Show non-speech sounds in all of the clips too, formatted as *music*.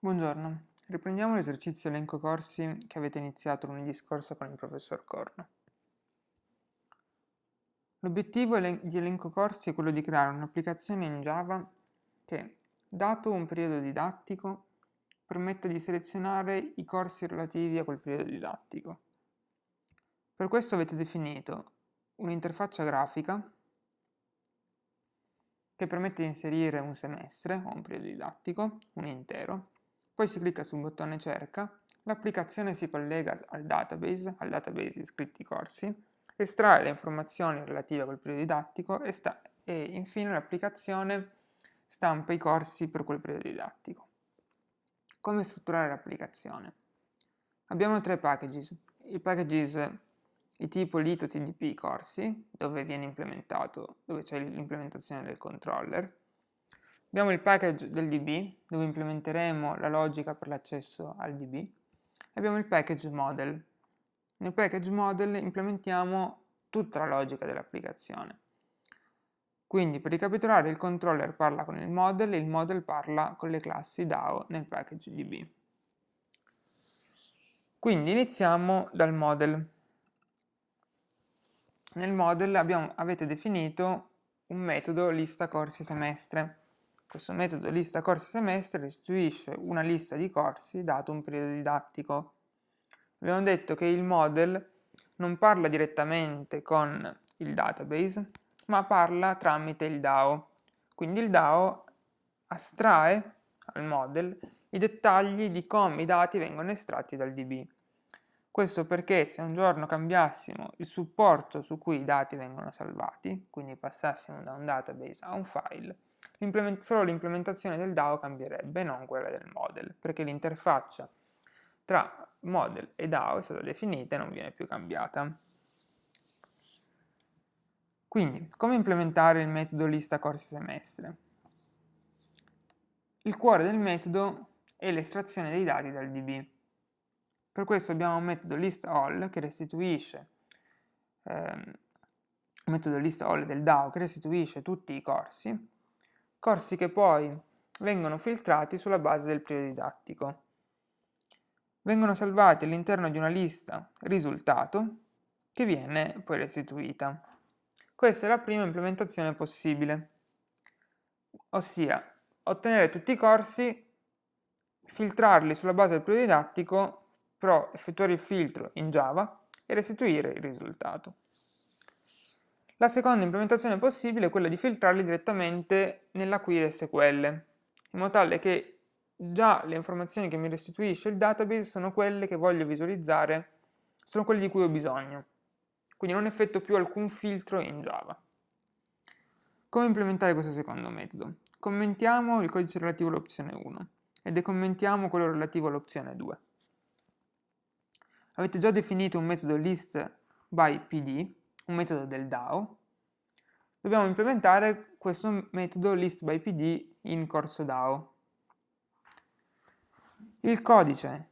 Buongiorno, riprendiamo l'esercizio elenco corsi che avete iniziato lunedì scorso con il professor Corno. L'obiettivo di elenco corsi è quello di creare un'applicazione in Java che, dato un periodo didattico, permetta di selezionare i corsi relativi a quel periodo didattico. Per questo avete definito un'interfaccia grafica che permette di inserire un semestre o un periodo didattico, un intero, poi si clicca sul bottone cerca, l'applicazione si collega al database, al database iscritti corsi, estrae le informazioni relative a quel periodo didattico e, e infine l'applicazione stampa i corsi per quel periodo didattico. Come strutturare l'applicazione? Abbiamo tre packages. Il packages di tipo lito tdp corsi, dove viene implementato, dove c'è l'implementazione del controller, Abbiamo il package del DB, dove implementeremo la logica per l'accesso al DB. E abbiamo il package model. Nel package model implementiamo tutta la logica dell'applicazione. Quindi per ricapitolare il controller parla con il model e il model parla con le classi DAO nel package DB. Quindi iniziamo dal model. Nel model abbiamo, avete definito un metodo lista corsi semestre questo metodo lista corsi semestre restituisce una lista di corsi dato un periodo didattico. Abbiamo detto che il model non parla direttamente con il database, ma parla tramite il DAO. Quindi il DAO astrae al model i dettagli di come i dati vengono estratti dal DB. Questo perché se un giorno cambiassimo il supporto su cui i dati vengono salvati, quindi passassimo da un database a un file, solo l'implementazione del DAO cambierebbe, non quella del model, perché l'interfaccia tra model e DAO è stata definita e non viene più cambiata. Quindi, come implementare il metodo lista corsi semestre? Il cuore del metodo è l'estrazione dei dati dal DB. Per questo abbiamo un metodo listAll che restituisce ehm, metodo listAll del DAO che restituisce tutti i corsi corsi che poi vengono filtrati sulla base del periodo didattico. Vengono salvati all'interno di una lista risultato che viene poi restituita. Questa è la prima implementazione possibile, ossia ottenere tutti i corsi, filtrarli sulla base del periodo didattico, però effettuare il filtro in Java e restituire il risultato. La seconda implementazione possibile è quella di filtrarli direttamente nella query SQL, in modo tale che già le informazioni che mi restituisce il database sono quelle che voglio visualizzare, sono quelle di cui ho bisogno. Quindi non effettuo più alcun filtro in Java. Come implementare questo secondo metodo? Commentiamo il codice relativo all'opzione 1 e decommentiamo quello relativo all'opzione 2. Avete già definito un metodo list by pd un metodo del DAO, dobbiamo implementare questo metodo listByPd in corso DAO. Il codice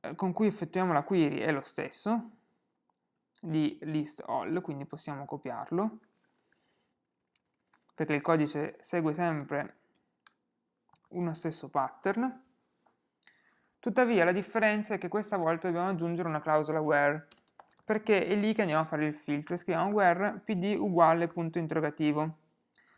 eh, con cui effettuiamo la query è lo stesso di listAll, quindi possiamo copiarlo, perché il codice segue sempre uno stesso pattern. Tuttavia la differenza è che questa volta dobbiamo aggiungere una clausola where perché è lì che andiamo a fare il filtro scriviamo where pd uguale punto interrogativo.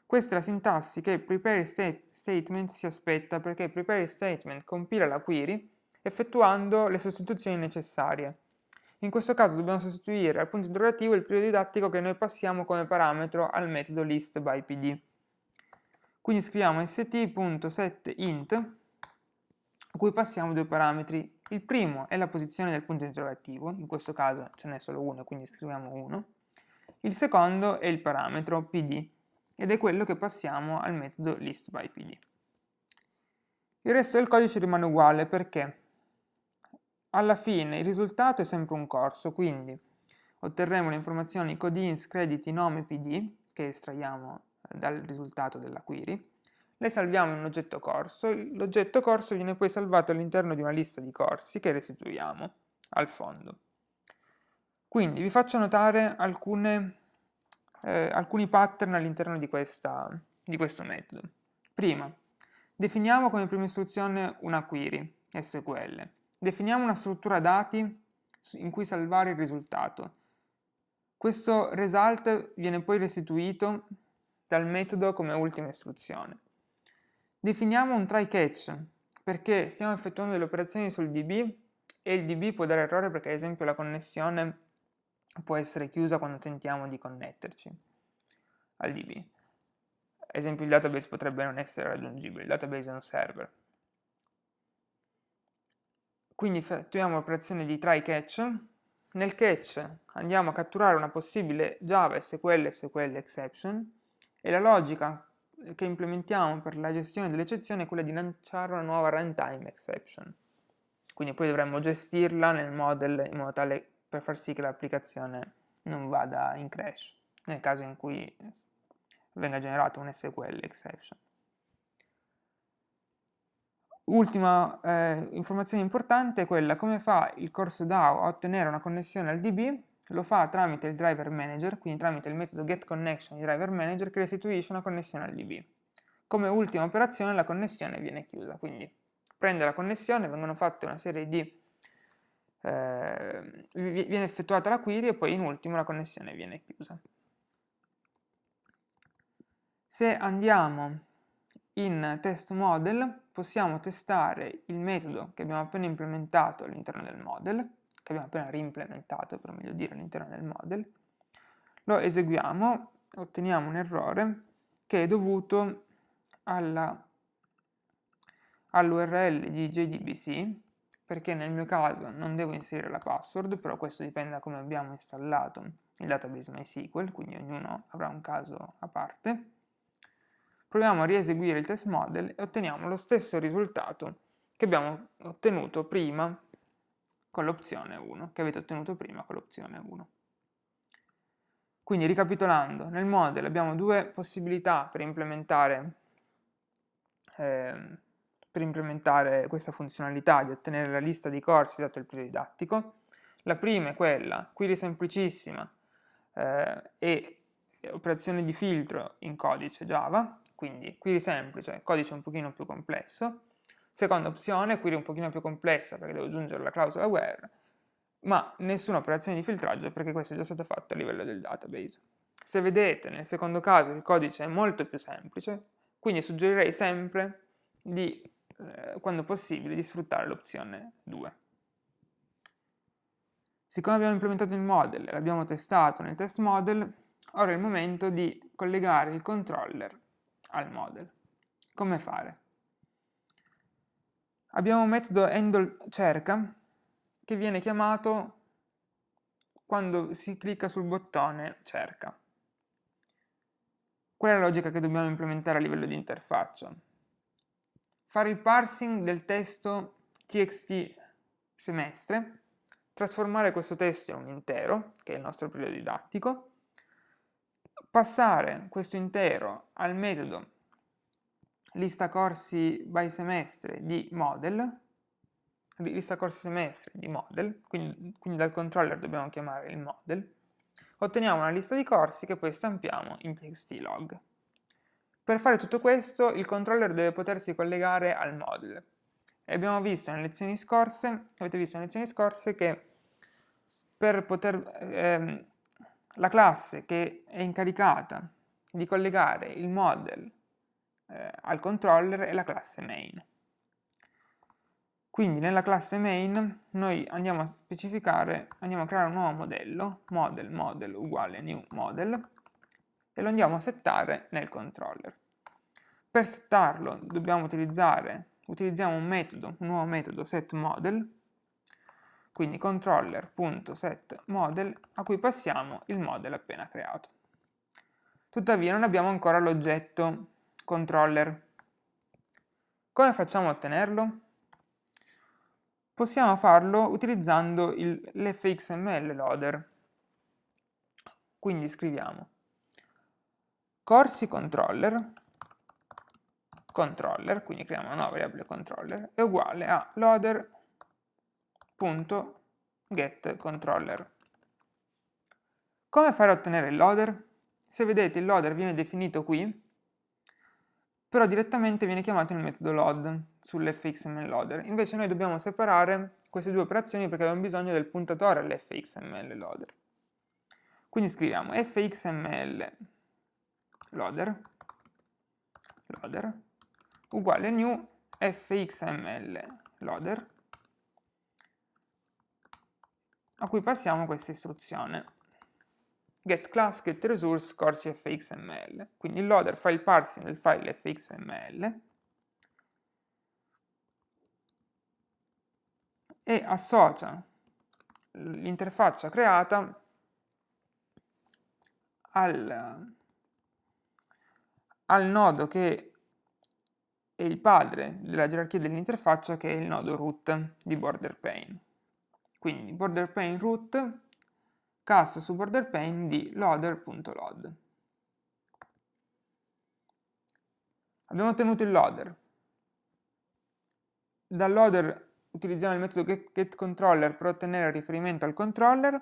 Questa è la sintassi che prepare state statement si aspetta perché prepare statement compila la query effettuando le sostituzioni necessarie. In questo caso dobbiamo sostituire al punto interrogativo il periodo didattico che noi passiamo come parametro al metodo listByPd. Quindi scriviamo st.setInt a cui passiamo due parametri il primo è la posizione del punto interrogativo, in questo caso ce n'è solo uno, quindi scriviamo 1. Il secondo è il parametro pd, ed è quello che passiamo al metodo listByPd. Il resto del codice rimane uguale perché alla fine il risultato è sempre un corso, quindi otterremo le informazioni codins, crediti, nome, pd, che estraiamo dal risultato della query, le salviamo un oggetto corso, l'oggetto corso viene poi salvato all'interno di una lista di corsi che restituiamo al fondo. Quindi vi faccio notare alcune, eh, alcuni pattern all'interno di, di questo metodo. Prima, Definiamo come prima istruzione una query SQL. Definiamo una struttura dati in cui salvare il risultato. Questo result viene poi restituito dal metodo come ultima istruzione. Definiamo un try catch perché stiamo effettuando delle operazioni sul DB e il DB può dare errore perché ad esempio la connessione può essere chiusa quando tentiamo di connetterci al DB. Ad esempio il database potrebbe non essere raggiungibile, il database è un server. Quindi effettuiamo l'operazione di try catch. Nel catch andiamo a catturare una possibile Java SQL SQL exception e la logica che implementiamo per la gestione delle eccezioni è quella di lanciare una nuova runtime exception. Quindi poi dovremmo gestirla nel model in modo tale per far sì che l'applicazione non vada in crash, nel caso in cui venga generato un SQL exception. Ultima eh, informazione importante è quella come fa il corso DAO a ottenere una connessione al DB, lo fa tramite il driver manager, quindi tramite il metodo getConnection di driver manager che restituisce una connessione al DB. Come ultima operazione la connessione viene chiusa, quindi prende la connessione, vengono fatte una serie di... Eh, viene effettuata la query e poi in ultimo la connessione viene chiusa. Se andiamo in test model possiamo testare il metodo che abbiamo appena implementato all'interno del model, che abbiamo appena reimplementato per meglio dire all'interno del model, lo eseguiamo, otteniamo un errore che è dovuto all'URL di JDBC, perché nel mio caso non devo inserire la password, però questo dipende da come abbiamo installato il database MySQL, quindi ognuno avrà un caso a parte. Proviamo a rieseguire il test model e otteniamo lo stesso risultato che abbiamo ottenuto prima con l'opzione 1, che avete ottenuto prima con l'opzione 1. Quindi ricapitolando, nel model abbiamo due possibilità per implementare, eh, per implementare questa funzionalità di ottenere la lista di corsi dato il periodo didattico. La prima è quella, query semplicissima eh, e operazione di filtro in codice Java, quindi query semplice, codice un pochino più complesso. Seconda opzione, query un pochino più complessa perché devo aggiungere la clausola where, ma nessuna operazione di filtraggio perché questo è già stato fatto a livello del database. Se vedete, nel secondo caso il codice è molto più semplice, quindi suggerirei sempre di, eh, quando possibile, di sfruttare l'opzione 2. Siccome abbiamo implementato il model e l'abbiamo testato nel test model, ora è il momento di collegare il controller al model. Come fare? Abbiamo un metodo handle cerca che viene chiamato quando si clicca sul bottone cerca. Qual è la logica che dobbiamo implementare a livello di interfaccia? Fare il parsing del testo txt semestre, trasformare questo testo in un intero, che è il nostro periodo didattico, passare questo intero al metodo lista corsi by semestre di model, lista corsi semestre di model, quindi, quindi dal controller dobbiamo chiamare il model, otteniamo una lista di corsi che poi stampiamo in txt log. Per fare tutto questo il controller deve potersi collegare al model. E abbiamo visto nelle lezioni scorse, avete visto nelle lezioni scorse che per poter ehm, la classe che è incaricata di collegare il model eh, al controller è la classe main. Quindi nella classe main noi andiamo a specificare, andiamo a creare un nuovo modello, model model uguale new model, e lo andiamo a settare nel controller. Per settarlo dobbiamo utilizzare, utilizziamo un metodo, un nuovo metodo setModel, quindi controller.setModel a cui passiamo il model appena creato. Tuttavia non abbiamo ancora l'oggetto controller. Come facciamo a ottenerlo? Possiamo farlo utilizzando l'fxml loader. Quindi scriviamo corsi controller controller, quindi creiamo una nuova variabile controller, è uguale a loader getController. Come fare a ottenere il loader? Se vedete il loader viene definito qui, però direttamente viene chiamato il metodo load sull'fxml loader. Invece noi dobbiamo separare queste due operazioni perché abbiamo bisogno del puntatore all'fxml loader. Quindi scriviamo fxml loader, loader uguale new fxml loader a cui passiamo questa istruzione get class get resource corsi fxml. Quindi il loader fa il parsing del file fxml e associa l'interfaccia creata al, al nodo che è il padre della gerarchia dell'interfaccia che è il nodo root di border pane. Quindi border pane root cast su border pane di loader.load. Abbiamo ottenuto il loader. Dal loader utilizziamo il metodo getController per ottenere il riferimento al controller.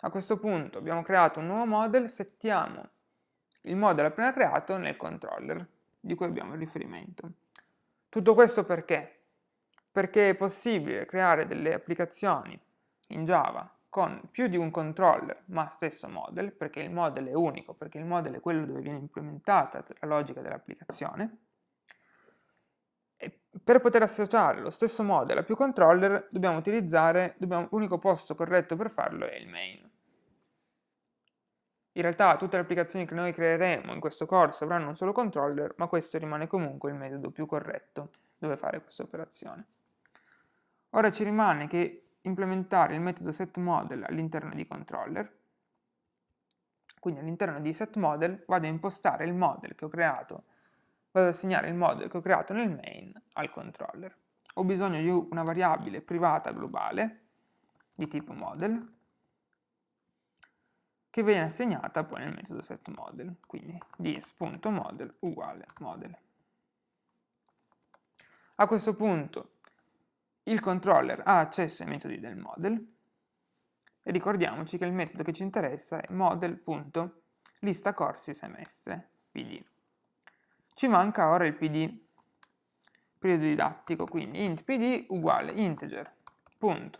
A questo punto abbiamo creato un nuovo model, settiamo il model appena creato nel controller di cui abbiamo il riferimento. Tutto questo perché? Perché è possibile creare delle applicazioni in Java con più di un controller ma stesso model, perché il model è unico, perché il model è quello dove viene implementata la logica dell'applicazione, per poter associare lo stesso model a più controller dobbiamo utilizzare, l'unico posto corretto per farlo è il main. In realtà tutte le applicazioni che noi creeremo in questo corso avranno un solo controller, ma questo rimane comunque il metodo più corretto dove fare questa operazione. Ora ci rimane che implementare il metodo setModel all'interno di controller. Quindi all'interno di setModel vado a impostare il model che ho creato, vado ad assegnare il model che ho creato nel main al controller. Ho bisogno di una variabile privata globale di tipo model che viene assegnata poi nel metodo setModel, quindi dis.model uguale model. A questo punto il controller ha accesso ai metodi del model e ricordiamoci che il metodo che ci interessa è model.lista semestre, pd. Ci manca ora il pd, periodo didattico, quindi int pd uguale integer, punto,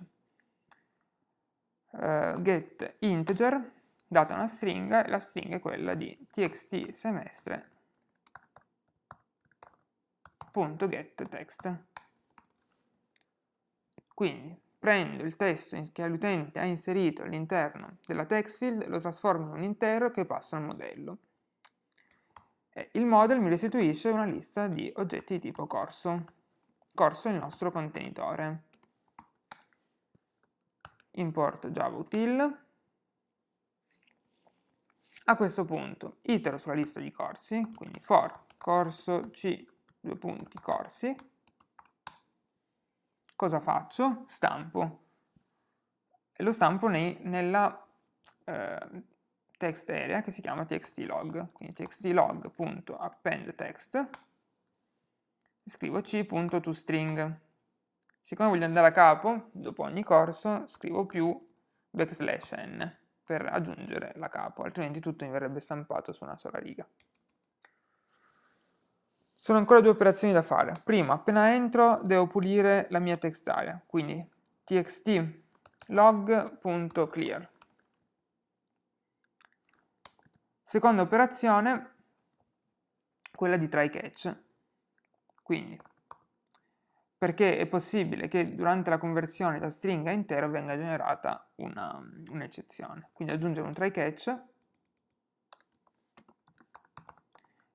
uh, get integer, data una stringa, e la stringa è quella di txt semestre, punto get text. Quindi prendo il testo che l'utente ha inserito all'interno della text field, lo trasformo in un intero che passa al modello. E il model mi restituisce una lista di oggetti di tipo corso. Corso è il nostro contenitore. Importo java util. A questo punto itero sulla lista di corsi, quindi for corso c, due punti, corsi, cosa faccio? Stampo. E lo stampo nei, nella eh, text area che si chiama txtlog. Quindi txtlog.append text scrivo c.toString. Siccome voglio andare a capo, dopo ogni corso, scrivo più backslash n per aggiungere la capo, altrimenti tutto mi verrebbe stampato su una sola riga. Sono ancora due operazioni da fare. Prima, appena entro, devo pulire la mia text area, quindi txt log.clear. Seconda operazione, quella di try catch. Quindi, perché è possibile che durante la conversione da stringa a intero venga generata un'eccezione. Un quindi aggiungere un try catch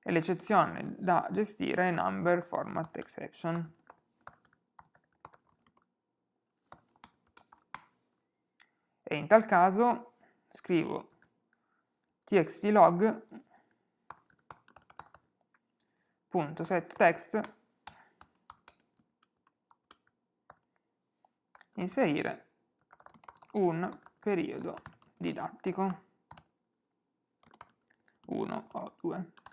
e l'eccezione da gestire è number format exception. E in tal caso scrivo txtlog.setText inserire un periodo didattico 1 o 2.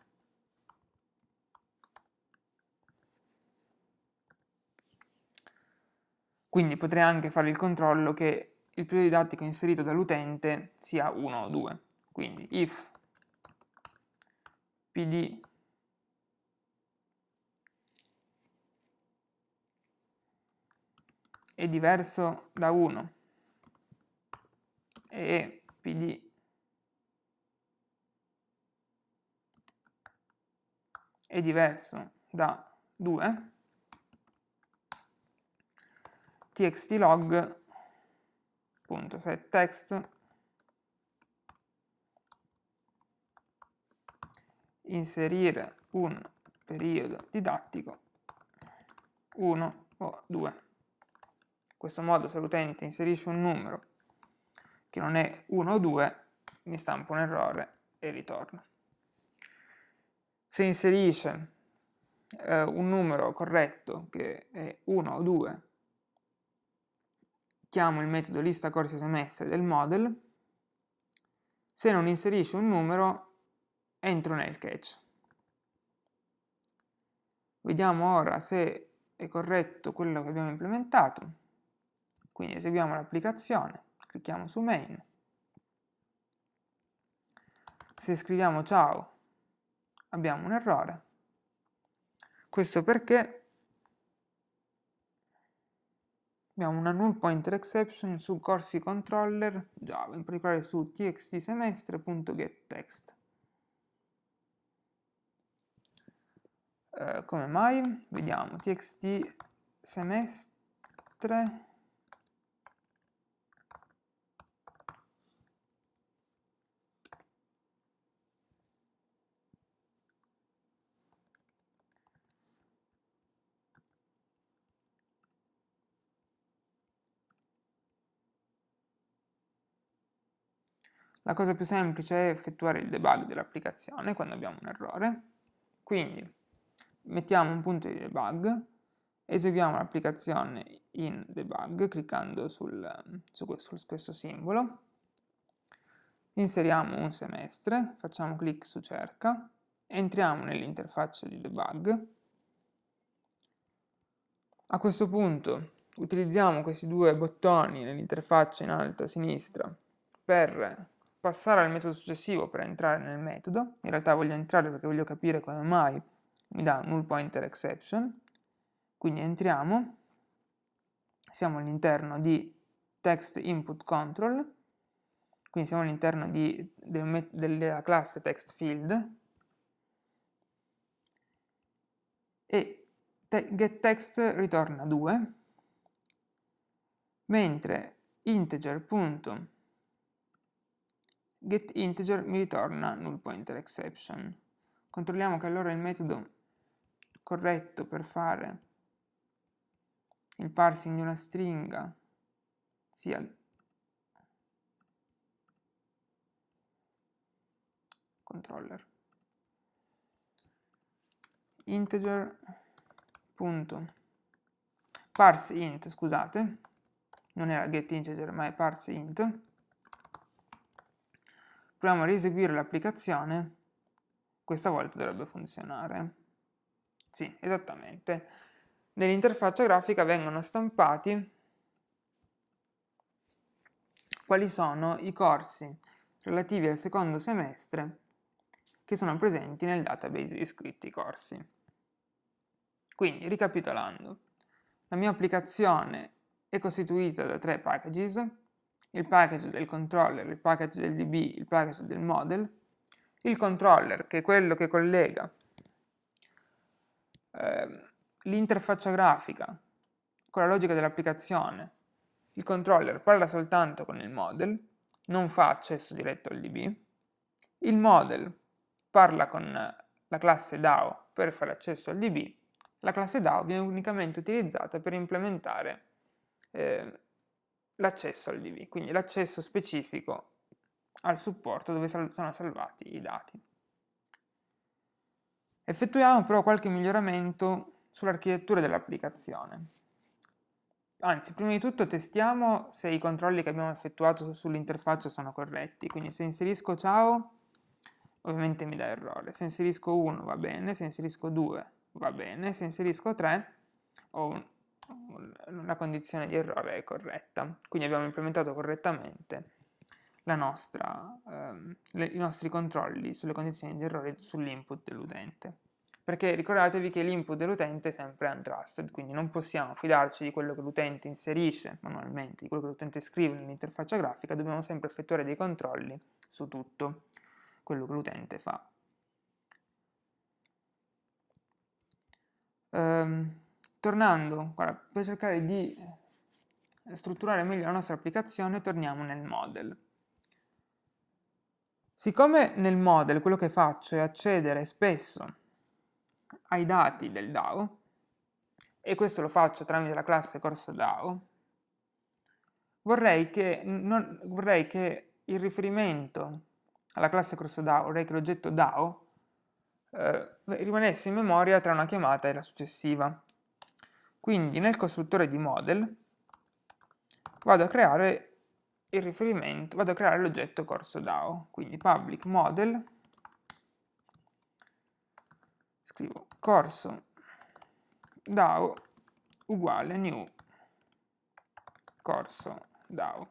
Quindi potrei anche fare il controllo che il periodo didattico inserito dall'utente sia 1 o 2. Quindi if pd è diverso da 1 e pd è diverso da 2 txtlog.setText inserire un periodo didattico 1 o 2. In questo modo se l'utente inserisce un numero che non è 1 o 2, mi stampa un errore e ritorna. Se inserisce eh, un numero corretto che è 1 o 2, chiamo il metodo lista corsi semestre del model, se non inserisce un numero entro nel catch. Vediamo ora se è corretto quello che abbiamo implementato, quindi eseguiamo l'applicazione, clicchiamo su main, se scriviamo ciao abbiamo un errore. Questo perché abbiamo una null pointer exception su corsi controller Java, in particolare su txtsemestre.getText. Eh, come mai? Vediamo, txt La cosa più semplice è effettuare il debug dell'applicazione quando abbiamo un errore. Quindi mettiamo un punto di debug, eseguiamo l'applicazione in debug cliccando sul, su questo simbolo, inseriamo un semestre, facciamo clic su cerca, entriamo nell'interfaccia di debug. A questo punto utilizziamo questi due bottoni nell'interfaccia in alto a sinistra per passare al metodo successivo per entrare nel metodo, in realtà voglio entrare perché voglio capire come mai mi dà null pointer exception, quindi entriamo, siamo all'interno di text input control, quindi siamo all'interno del della classe text field. E te getText ritorna 2, mentre integer.text getInteger mi ritorna null pointer exception. Controlliamo che allora il metodo corretto per fare il parsing di una stringa sia controller. Integer punto parse int scusate. Non era getInteger ma è parse int proviamo a rieseguire l'applicazione, questa volta dovrebbe funzionare. Sì, esattamente. Nell'interfaccia grafica vengono stampati quali sono i corsi relativi al secondo semestre che sono presenti nel database iscritti corsi. Quindi, ricapitolando, la mia applicazione è costituita da tre packages, il package del controller, il package del DB, il package del model, il controller che è quello che collega eh, l'interfaccia grafica con la logica dell'applicazione, il controller parla soltanto con il model, non fa accesso diretto al DB, il model parla con la classe DAO per fare accesso al DB, la classe DAO viene unicamente utilizzata per implementare eh, l'accesso al DB, quindi l'accesso specifico al supporto dove sono salvati i dati. Effettuiamo però qualche miglioramento sull'architettura dell'applicazione. Anzi, prima di tutto testiamo se i controlli che abbiamo effettuato sull'interfaccia sono corretti, quindi se inserisco ciao ovviamente mi dà errore, se inserisco 1 va bene, se inserisco 2 va bene, se inserisco 3 ho un la condizione di errore è corretta. Quindi abbiamo implementato correttamente nostra, ehm, le, i nostri controlli sulle condizioni di errore sull'input dell'utente. perché ricordatevi che l'input dell'utente è sempre untrusted, quindi non possiamo fidarci di quello che l'utente inserisce manualmente, di quello che l'utente scrive nell'interfaccia grafica, dobbiamo sempre effettuare dei controlli su tutto quello che l'utente fa. Ehm, tornando, guarda, per cercare di strutturare meglio la nostra applicazione, torniamo nel model. Siccome nel model quello che faccio è accedere spesso ai dati del DAO, e questo lo faccio tramite la classe corso DAO, vorrei che, non, vorrei che il riferimento alla classe corso DAO, vorrei che l'oggetto DAO eh, rimanesse in memoria tra una chiamata e la successiva. Quindi nel costruttore di model vado a creare il riferimento, vado a creare l'oggetto corso DAO, quindi public model, scrivo corso DAO uguale new corso DAO.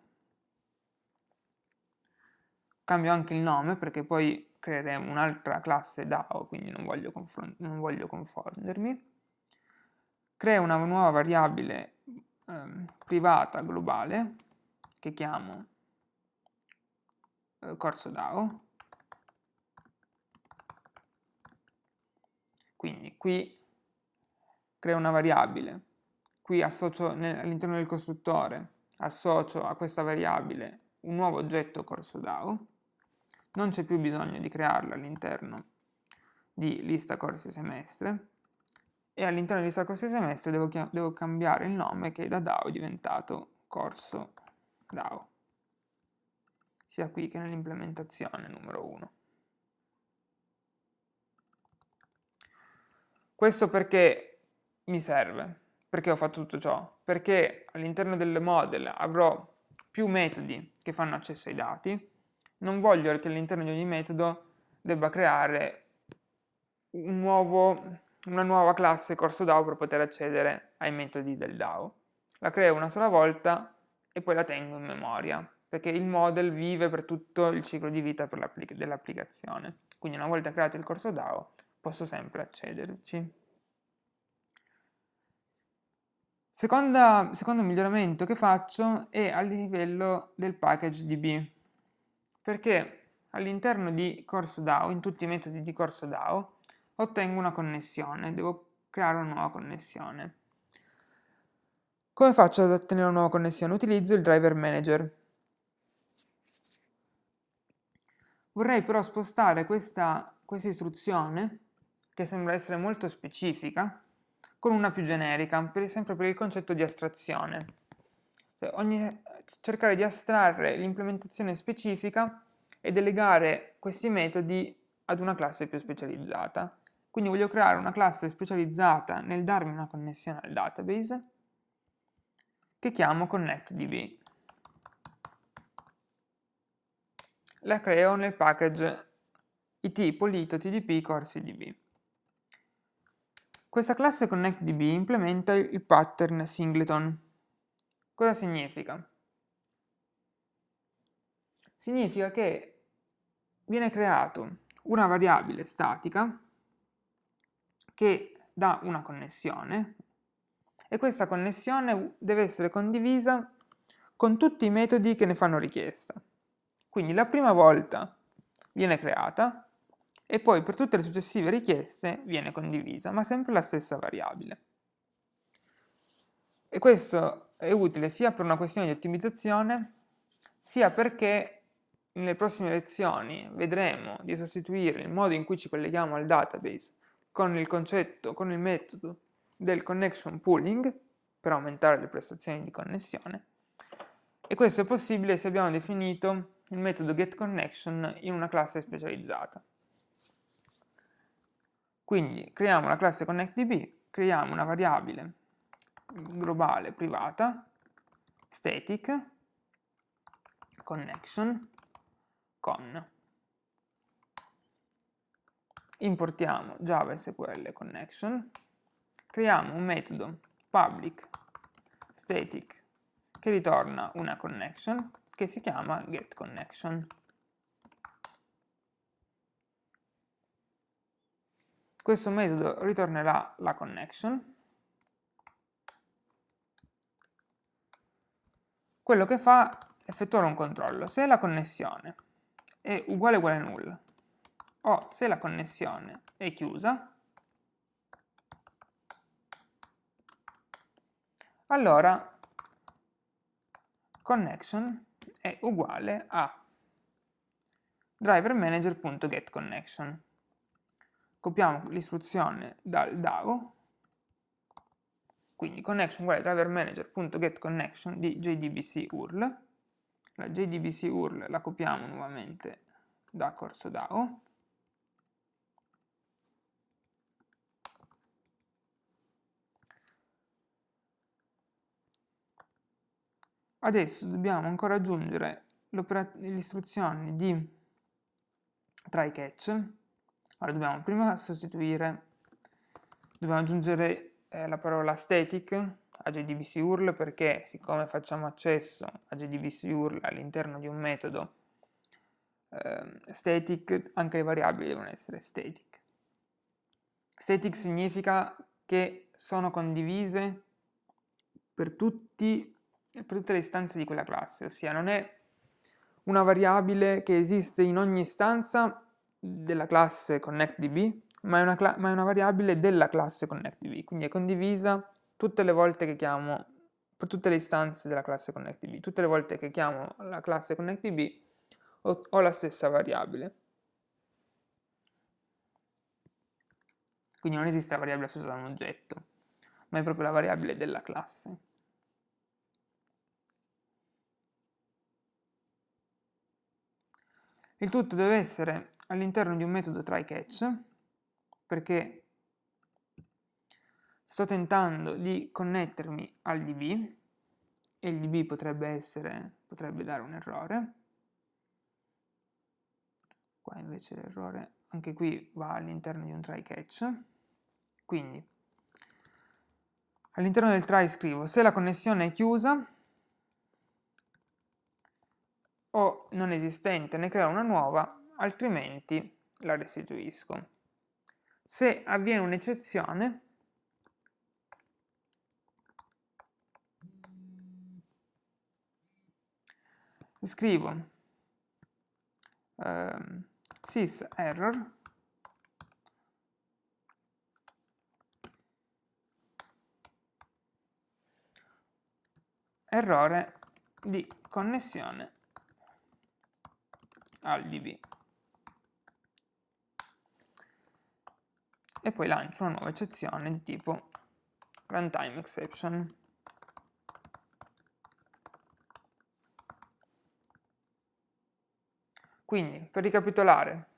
Cambio anche il nome perché poi creeremo un'altra classe DAO, quindi non voglio, non voglio confondermi. Creo una nuova variabile eh, privata globale che chiamo eh, corso DAO. Quindi qui creo una variabile, qui all'interno del costruttore, associo a questa variabile un nuovo oggetto corso DAO, non c'è più bisogno di crearlo all'interno di lista corsi semestre, e all'interno di lista corsi semestre devo, devo cambiare il nome che da DAO è diventato corso DAO, sia qui che nell'implementazione numero 1. Questo perché mi serve? Perché ho fatto tutto ciò? Perché all'interno del model avrò più metodi che fanno accesso ai dati, non voglio che all'interno di ogni metodo debba creare un nuovo una nuova classe corso DAO per poter accedere ai metodi del DAO. La creo una sola volta e poi la tengo in memoria, perché il model vive per tutto il ciclo di vita dell'applicazione. Quindi una volta creato il corso DAO posso sempre accederci. Seconda, secondo miglioramento che faccio è a livello del package DB, perché all'interno di corso DAO, in tutti i metodi di corso DAO, ottengo una connessione, devo creare una nuova connessione. Come faccio ad ottenere una nuova connessione? Utilizzo il driver manager. Vorrei però spostare questa, questa istruzione, che sembra essere molto specifica, con una più generica, per, sempre per il concetto di astrazione. Cioè, ogni, cercare di astrarre l'implementazione specifica e delegare questi metodi ad una classe più specializzata. Quindi voglio creare una classe specializzata nel darmi una connessione al database che chiamo ConnectDB. La creo nel package it polito tdp corsi Questa classe ConnectDB implementa il pattern singleton. Cosa significa? Significa che viene creato una variabile statica che dà una connessione e questa connessione deve essere condivisa con tutti i metodi che ne fanno richiesta. Quindi la prima volta viene creata e poi per tutte le successive richieste viene condivisa, ma sempre la stessa variabile. E questo è utile sia per una questione di ottimizzazione, sia perché nelle prossime lezioni vedremo di sostituire il modo in cui ci colleghiamo al database con il concetto, con il metodo del connection pooling per aumentare le prestazioni di connessione e questo è possibile se abbiamo definito il metodo getConnection in una classe specializzata. Quindi creiamo la classe ConnectDB, creiamo una variabile globale privata, static, connection, con importiamo Java SQL connection, creiamo un metodo public static che ritorna una connection che si chiama getConnection. questo metodo ritornerà la connection, quello che fa è effettuare un controllo. Se la connessione è uguale uguale null, o se la connessione è chiusa, allora connection è uguale a driverManager.getConnection. Copiamo l'istruzione dal DAO, quindi connection uguale driverManager.getConnection di JDBC URL. La JDBC URL la copiamo nuovamente da corso DAO. Adesso dobbiamo ancora aggiungere le istruzioni di try catch. Allora dobbiamo prima sostituire, dobbiamo aggiungere eh, la parola static a JDBC URL perché siccome facciamo accesso a JDBC URL all'interno di un metodo eh, static, anche le variabili devono essere static. Static significa che sono condivise per, tutti, per tutte le istanze di quella classe, ossia non è una variabile che esiste in ogni istanza della classe ConnectDB, ma è, una ma è una variabile della classe ConnectDB, quindi è condivisa tutte le volte che chiamo, per tutte le istanze della classe ConnectDB, tutte le volte che chiamo la classe ConnectDB ho, ho la stessa variabile. Quindi non esiste la variabile associata a un oggetto, ma è proprio la variabile della classe. Il tutto deve essere all'interno di un metodo tryCatch, perché sto tentando di connettermi al DB, e il DB potrebbe, essere, potrebbe dare un errore. Qua invece l'errore, anche qui va all'interno di un tryCatch. Quindi, all'interno del try scrivo se la connessione è chiusa, o non esistente, ne creo una nuova, altrimenti la restituisco. Se avviene un'eccezione, scrivo eh, sys error errore di connessione al db e poi lancio una nuova eccezione di tipo runtime exception. Quindi per ricapitolare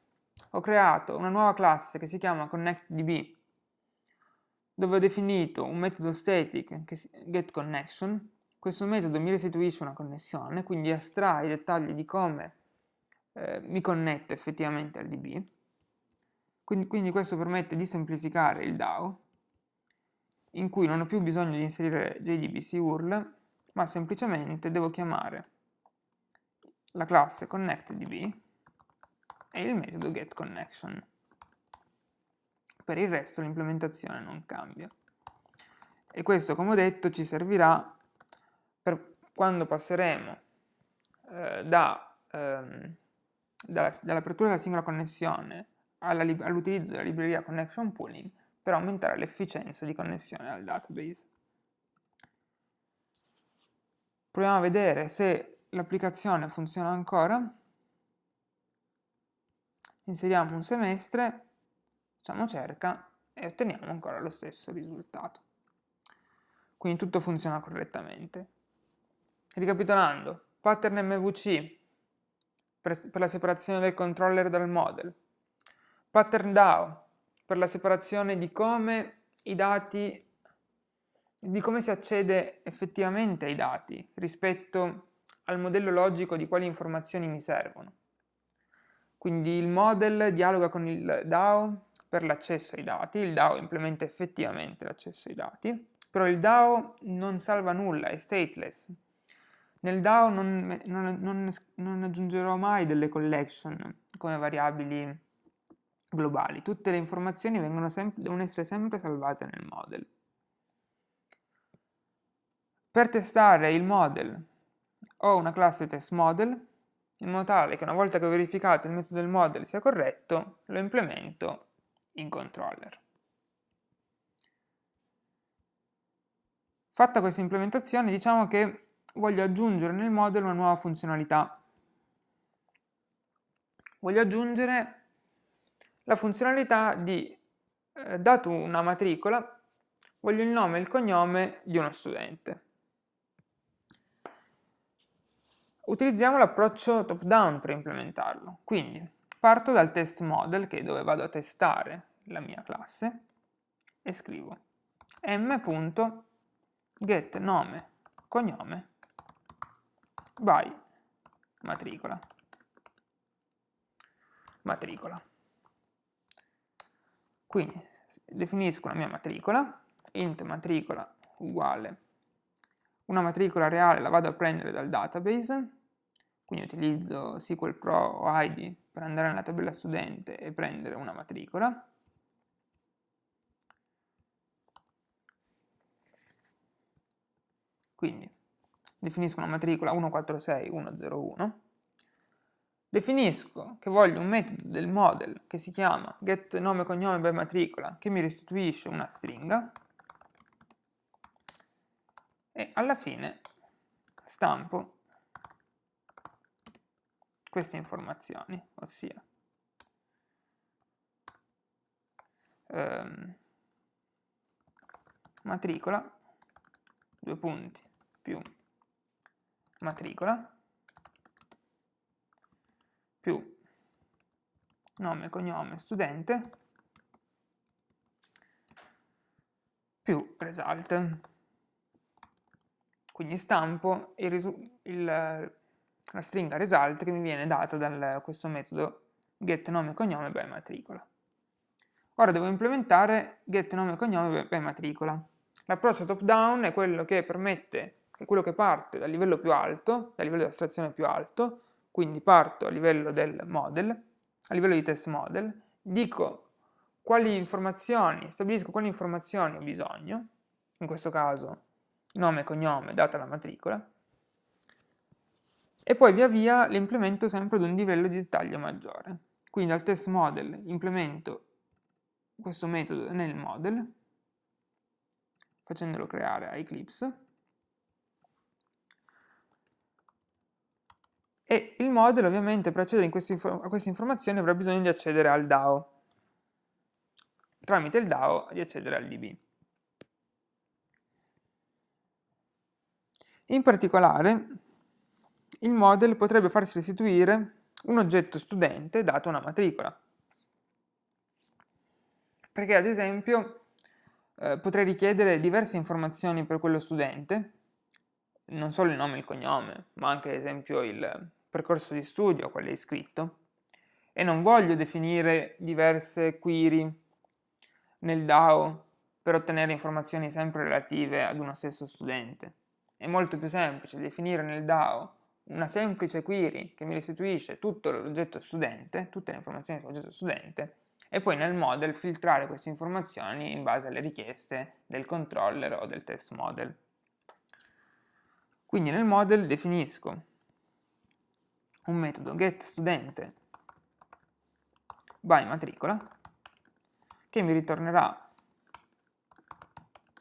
ho creato una nuova classe che si chiama connectDB dove ho definito un metodo static che getConnection questo metodo mi restituisce una connessione quindi estrae i dettagli di come eh, mi connetto effettivamente al DB. Quindi, quindi questo permette di semplificare il DAO, in cui non ho più bisogno di inserire JDBC URL, ma semplicemente devo chiamare la classe ConnectDB e il metodo getConnection. Per il resto l'implementazione non cambia. E questo, come ho detto, ci servirà per quando passeremo eh, da ehm, dall'apertura della singola connessione all'utilizzo della libreria Connection Pooling per aumentare l'efficienza di connessione al database. Proviamo a vedere se l'applicazione funziona ancora. Inseriamo un semestre, facciamo cerca e otteniamo ancora lo stesso risultato. Quindi tutto funziona correttamente. Ricapitolando, pattern MVC per, per la separazione del controller dal model. Pattern DAO, per la separazione di come i dati, di come si accede effettivamente ai dati rispetto al modello logico di quali informazioni mi servono. Quindi il model dialoga con il DAO per l'accesso ai dati, il DAO implementa effettivamente l'accesso ai dati, però il DAO non salva nulla, è stateless, nel DAO non, non, non, non aggiungerò mai delle collection come variabili globali. Tutte le informazioni devono essere sempre salvate nel model. Per testare il model ho una classe testModel, in modo tale che una volta che ho verificato il metodo del model sia corretto, lo implemento in controller. Fatta questa implementazione, diciamo che voglio aggiungere nel model una nuova funzionalità. Voglio aggiungere la funzionalità di, eh, dato una matricola, voglio il nome e il cognome di uno studente. Utilizziamo l'approccio top-down per implementarlo. Quindi parto dal test model, che è dove vado a testare la mia classe, e scrivo m.get nome cognome by matricola. Matricola. Quindi definisco la mia matricola, int matricola uguale una matricola reale la vado a prendere dal database, quindi utilizzo SQL Pro o ID per andare nella tabella studente e prendere una matricola. Quindi definisco una matricola 146101, definisco che voglio un metodo del model che si chiama getNomeCognome by matricola che mi restituisce una stringa, e alla fine stampo queste informazioni, ossia ehm, matricola, due punti, più matricola, più nome, cognome, studente, più result. Quindi stampo il, il, la stringa result che mi viene data da questo metodo get nome cognome by matricola. Ora devo implementare get nome cognome by matricola. L'approccio top down è quello che permette, è quello che parte dal livello più alto, dal livello di astrazione più alto, quindi parto a livello del model, a livello di test model, dico quali informazioni, stabilisco quali informazioni ho bisogno, in questo caso nome cognome, data la matricola, e poi via via le implemento sempre ad un livello di dettaglio maggiore. Quindi al test model implemento questo metodo nel model, facendolo creare a Eclipse, e il model ovviamente per accedere queste a queste informazioni avrà bisogno di accedere al DAO, tramite il DAO di accedere al DB. In particolare, il model potrebbe farsi restituire un oggetto studente dato una matricola. Perché ad esempio eh, potrei richiedere diverse informazioni per quello studente, non solo il nome e il cognome, ma anche ad esempio il percorso di studio a quale è iscritto, e non voglio definire diverse query nel DAO per ottenere informazioni sempre relative ad uno stesso studente. È molto più semplice definire nel DAO una semplice query che mi restituisce tutto l'oggetto studente, tutte le informazioni sull'oggetto studente, e poi nel model filtrare queste informazioni in base alle richieste del controller o del test model. Quindi nel model definisco un metodo getStudente by matricola che mi ritornerà,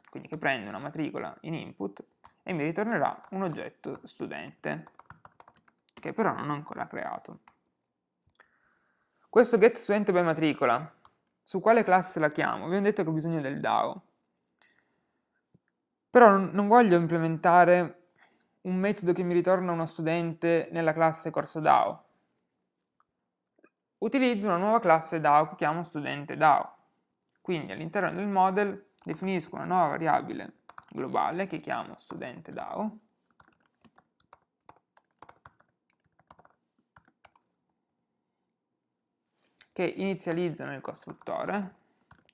quindi che prende una matricola in input e mi ritornerà un oggetto studente, che però non ho ancora creato. Questo getStudente by matricola, su quale classe la chiamo? Vi ho detto che ho bisogno del DAO. Però non voglio implementare un metodo che mi ritorna uno studente nella classe corso DAO. Utilizzo una nuova classe DAO che chiamo studente DAO. Quindi all'interno del model definisco una nuova variabile globale che chiamo studente DAO che inizializzo nel costruttore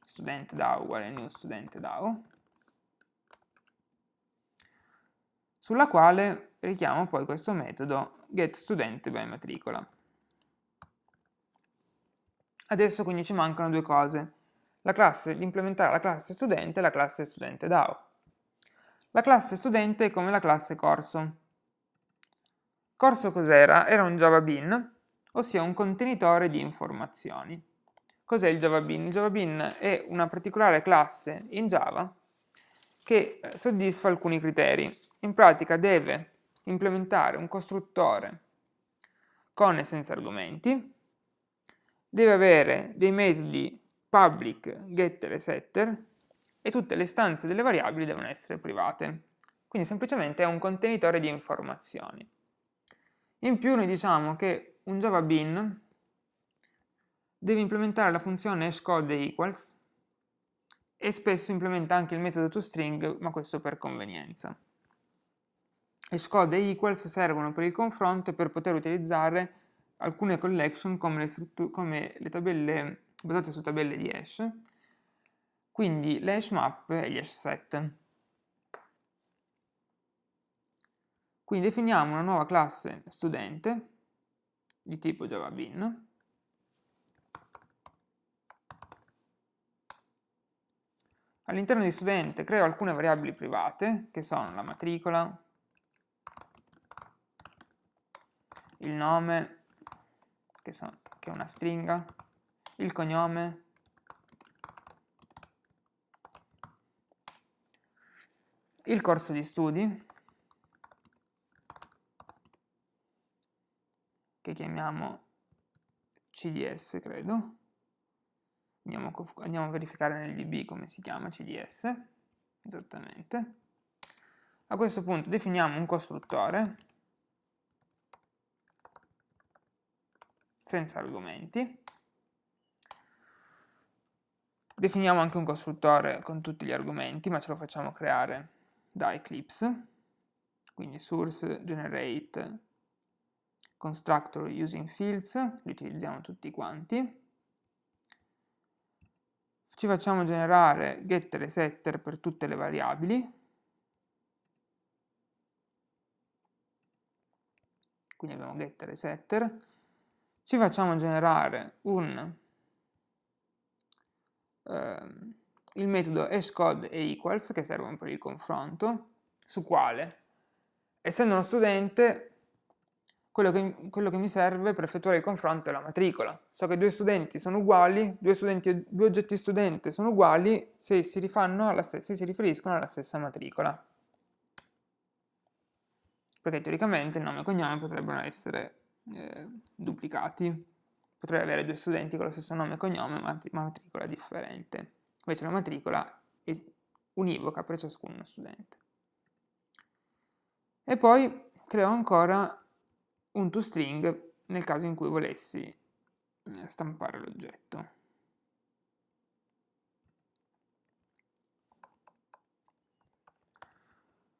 studente DAO uguale new studente DAO sulla quale richiamo poi questo metodo getStudente by matricola. Adesso quindi ci mancano due cose, la classe, implementare la classe studente e la classe studente DAO. La classe studente è come la classe corso. Corso cos'era? Era un Java Bean, ossia un contenitore di informazioni. Cos'è il Java Bean? Il Java Bean è una particolare classe in Java che eh, soddisfa alcuni criteri. In pratica deve implementare un costruttore con e senza argomenti, deve avere dei metodi public, getter e setter e tutte le istanze delle variabili devono essere private. Quindi semplicemente è un contenitore di informazioni. In più noi diciamo che un Java Bean deve implementare la funzione hashcode equals e spesso implementa anche il metodo toString, ma questo per convenienza. Hashcode e equals servono per il confronto e per poter utilizzare alcune collection come le, come le tabelle basate su tabelle di hash, quindi le hash map e gli hash set. Quindi definiamo una nuova classe studente di tipo Java Bean All'interno di studente creo alcune variabili private, che sono la matricola, il nome, che, so, che è una stringa, il cognome, il corso di studi, che chiamiamo CDS, credo. Andiamo, andiamo, a verificare nel DB come si chiama CDS, esattamente. A questo punto definiamo un costruttore senza argomenti Definiamo anche un costruttore con tutti gli argomenti, ma ce lo facciamo creare da Eclipse. Quindi source generate constructor using fields, li utilizziamo tutti quanti. Ci facciamo generare getter e setter per tutte le variabili. Quindi abbiamo getter e setter. Ci facciamo generare un ehm, il metodo hashcode e equals che servono per il confronto, su quale, essendo uno studente, quello che, quello che, mi serve per effettuare il confronto è la matricola. So che due studenti sono uguali, due, studenti, due oggetti studente sono uguali se si, se si riferiscono alla stessa matricola. Perché teoricamente il nome e cognome potrebbero essere eh, duplicati potrei avere due studenti con lo stesso nome e cognome ma matricola differente. Invece la matricola è univoca per ciascuno studente. E poi creo ancora un toString nel caso in cui volessi eh, stampare l'oggetto.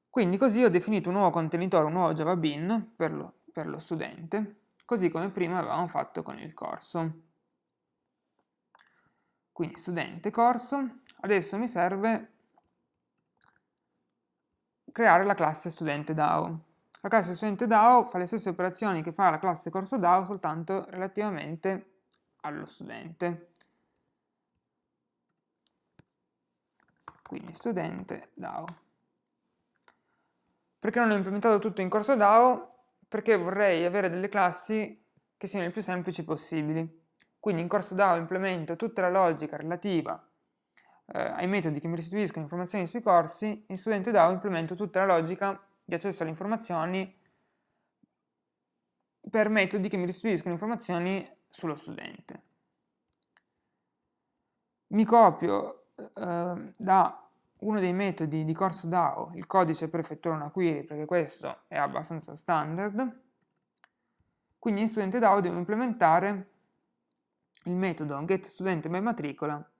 Quindi così ho definito un nuovo contenitore, un nuovo Java Bean per per lo studente, così come prima avevamo fatto con il corso. Quindi studente corso, adesso mi serve creare la classe studente DAO. La classe studente DAO fa le stesse operazioni che fa la classe corso DAO, soltanto relativamente allo studente. Quindi studente DAO. Perché non ho implementato tutto in corso DAO? Perché vorrei avere delle classi che siano le più semplici possibili. Quindi in corso DAO implemento tutta la logica relativa eh, ai metodi che mi restituiscono informazioni sui corsi, in studente DAO implemento tutta la logica di accesso alle informazioni per metodi che mi restituiscono informazioni sullo studente. Mi copio eh, da uno dei metodi di corso DAO, il codice per effettuare una query, perché questo è abbastanza standard, quindi in studente DAO devo implementare il metodo getStudentMyMatricola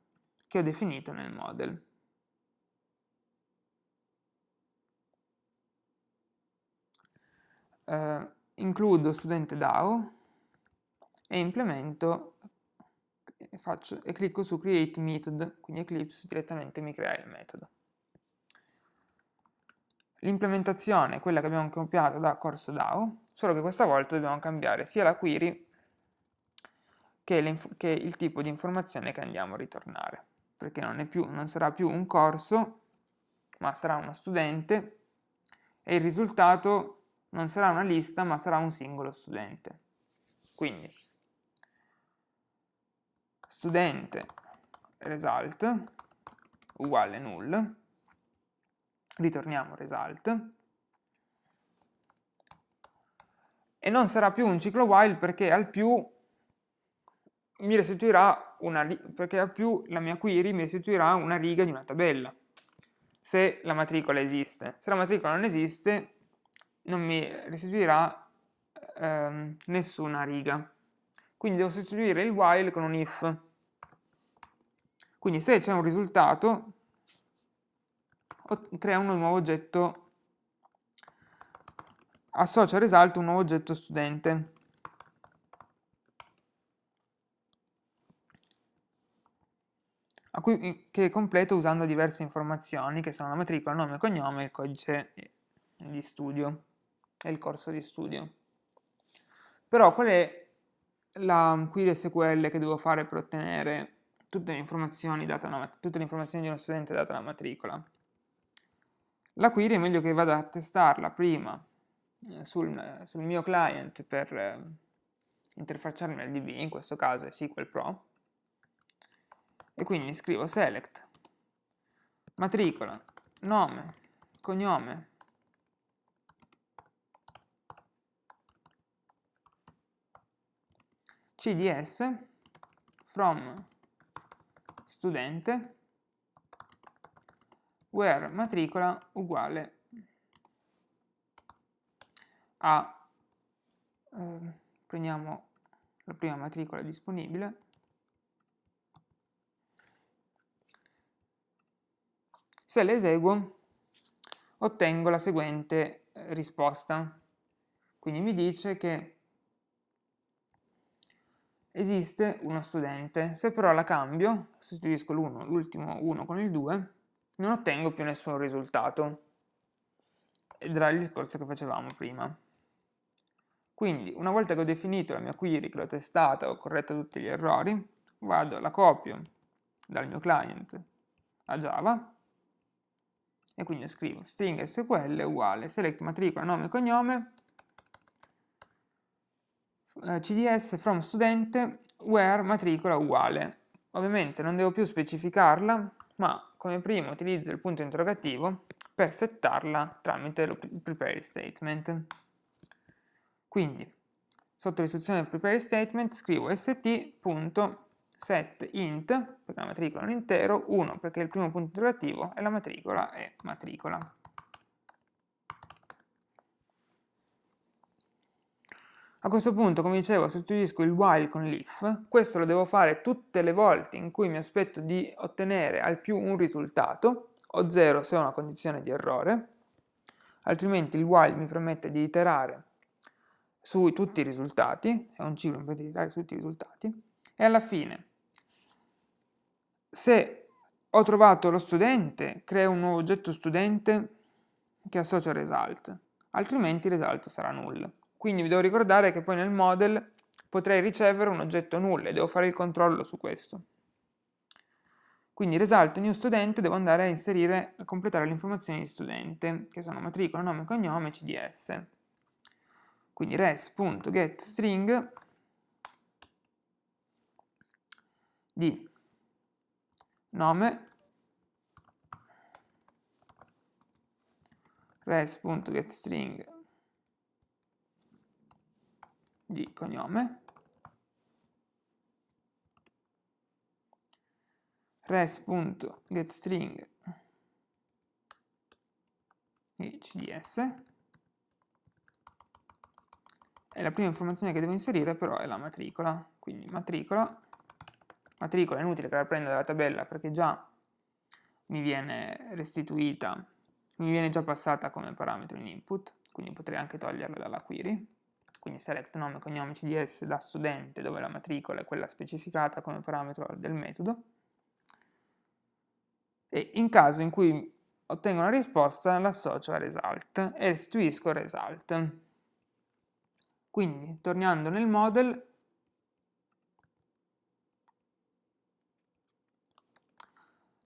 che ho definito nel model. Uh, includo studente DAO e implemento e, faccio, e clicco su create method, quindi Eclipse direttamente mi crea il metodo. L'implementazione è quella che abbiamo copiato da corso DAO, solo che questa volta dobbiamo cambiare sia la query che è, che il tipo di informazione che andiamo a ritornare, perché non, più, non sarà più un corso, ma sarà uno studente, e il risultato non sarà una lista, ma sarà un singolo studente. Quindi, studente result uguale null, ritorniamo result, e non sarà più un ciclo while perché al più mi restituirà una, perché al più la mia query mi restituirà una riga di una tabella, se la matricola esiste. Se la matricola non esiste, non mi restituirà ehm, nessuna riga. Quindi devo sostituire il while con un if. Quindi se c'è un risultato, crea un nuovo oggetto associa al result un nuovo oggetto studente. Che completo usando diverse informazioni che sono la matricola, nome, cognome il codice di studio e il corso di studio. Però qual è la query SQL che devo fare per ottenere tutte le informazioni, una, tutte le informazioni di uno studente data la matricola? La query è meglio che vada a testarla prima eh, sul, sul mio client per eh, interfacciarmi al DB, in questo caso è SQL Pro, e quindi scrivo select matricola, nome, cognome, cds from studente where matricola uguale a, eh, prendiamo la prima matricola disponibile, se le eseguo ottengo la seguente eh, risposta. Quindi mi dice che esiste uno studente, se però la cambio, sostituisco l'ultimo 1 con il 2, non ottengo più nessun risultato. Ed era il discorso che facevamo prima. Quindi una volta che ho definito la mia query, che l'ho testata, ho corretto tutti gli errori, vado, la copio dal mio client a Java e quindi scrivo string SQL uguale select matricola nome e cognome cds from studente where matricola uguale. Ovviamente non devo più specificarla, ma come prima utilizzo il punto interrogativo per settarla tramite il prepare statement. Quindi, sotto l'istruzione prepare statement scrivo st.setInt, perché la matricola è un intero, 1 perché è il primo punto interrogativo e la matricola è matricola. A questo punto, come dicevo, sostituisco il while con l'if, questo lo devo fare tutte le volte in cui mi aspetto di ottenere al più un risultato, o 0 se ho una condizione di errore, altrimenti il while mi permette di iterare su tutti i risultati, è un ciclo per iterare su tutti i risultati, e alla fine, se ho trovato lo studente, creo un nuovo oggetto studente che associa al result, altrimenti il result sarà null. Quindi vi devo ricordare che poi nel model potrei ricevere un oggetto null e devo fare il controllo su questo. Quindi result new studente devo andare a inserire, a completare le informazioni di studente, che sono matricola, nome, cognome, cds. Quindi res.getString di nome res.getString di cognome. res.getString di cds e la prima informazione che devo inserire però è la matricola, quindi matricola, matricola è inutile che la prenda dalla tabella perché già mi viene restituita, mi viene già passata come parametro in input, quindi potrei anche toglierla dalla query, quindi select nome e cognome CDS da studente dove la matricola è quella specificata come parametro del metodo e in caso in cui ottengo una risposta l'associo a result e restituisco result. Quindi tornando nel model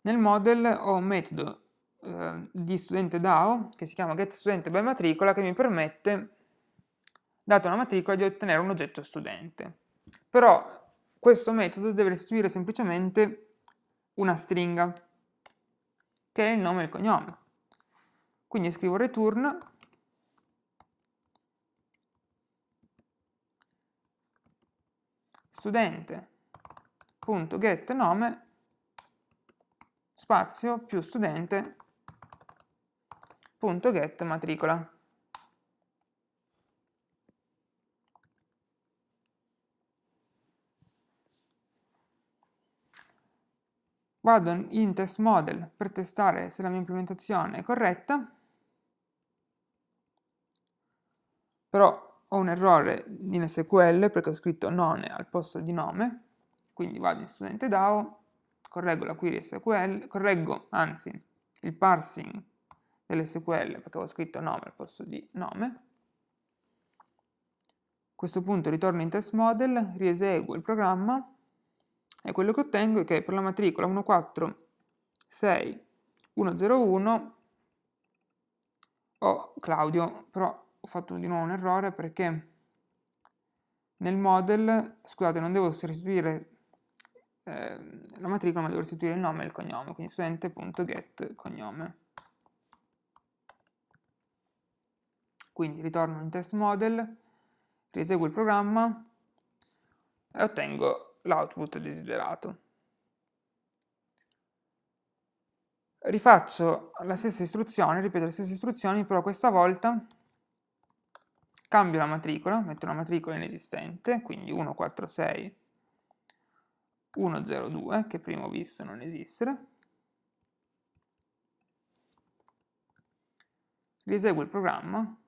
nel model ho un metodo eh, di studente DAO che si chiama getStudente che mi permette data una matricola, di ottenere un oggetto studente. Però questo metodo deve restituire semplicemente una stringa, che è il nome e il cognome. Quindi scrivo return studente.getNome spazio più studente.getMatricola. Vado in test model per testare se la mia implementazione è corretta, però ho un errore in SQL perché ho scritto nome al posto di nome, quindi vado in studente DAO, correggo la query SQL, correggo anzi il parsing dell'SQL perché avevo scritto nome al posto di nome. A questo punto ritorno in test model, rieseguo il programma e quello che ottengo è che per la matricola 146101 ho Claudio, però ho fatto di nuovo un errore perché nel model, scusate, non devo restituire eh, la matricola, ma devo restituire il nome e il cognome, quindi studente.get cognome. Quindi ritorno in test model, rieseguo il programma e ottengo l'output desiderato. Rifaccio la stessa istruzione, ripeto le stesse istruzioni, però questa volta cambio la matricola, metto una matricola inesistente, quindi 146 102, che prima ho visto non esistere. Rieseguo il programma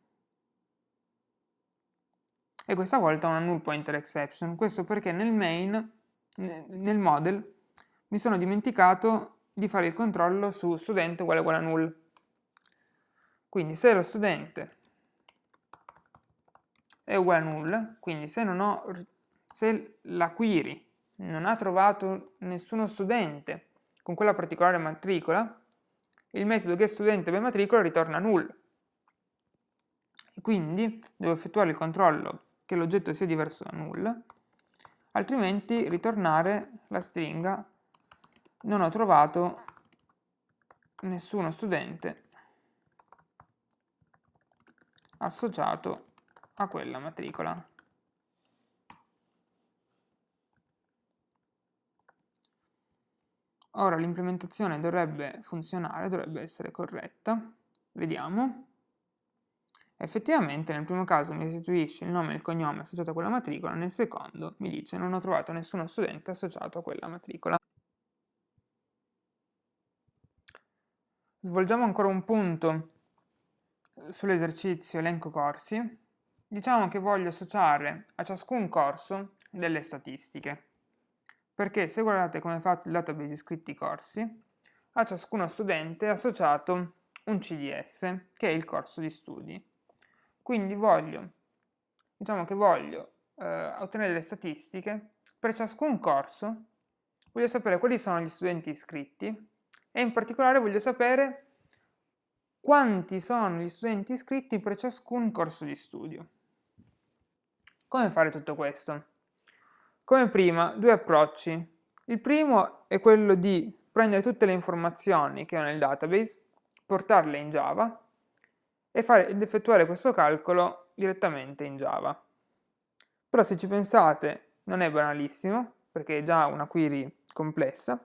e questa volta una null pointer exception. Questo perché nel main, nel model, mi sono dimenticato di fare il controllo su studente uguale uguale a null. Quindi se lo studente è uguale a null, quindi se, ho, se la query non ha trovato nessuno studente con quella particolare matricola, il metodo getStudenteByMatricola ritorna null. quindi devo effettuare il controllo che l'oggetto sia diverso da null, altrimenti ritornare la stringa non ho trovato nessuno studente associato a quella matricola. Ora l'implementazione dovrebbe funzionare, dovrebbe essere corretta. Vediamo. Effettivamente nel primo caso mi restituisce il nome e il cognome associato a quella matricola, nel secondo mi dice non ho trovato nessuno studente associato a quella matricola. Svolgiamo ancora un punto sull'esercizio elenco corsi. Diciamo che voglio associare a ciascun corso delle statistiche, perché se guardate come è fatto il database iscritti corsi, a ciascuno studente è associato un CDS, che è il corso di studi. Quindi voglio, diciamo che voglio eh, ottenere delle statistiche per ciascun corso, voglio sapere quali sono gli studenti iscritti e in particolare voglio sapere quanti sono gli studenti iscritti per ciascun corso di studio. Come fare tutto questo? Come prima, due approcci. Il primo è quello di prendere tutte le informazioni che ho nel database, portarle in Java e fare, ed effettuare questo calcolo direttamente in Java. Però se ci pensate non è banalissimo, perché è già una query complessa,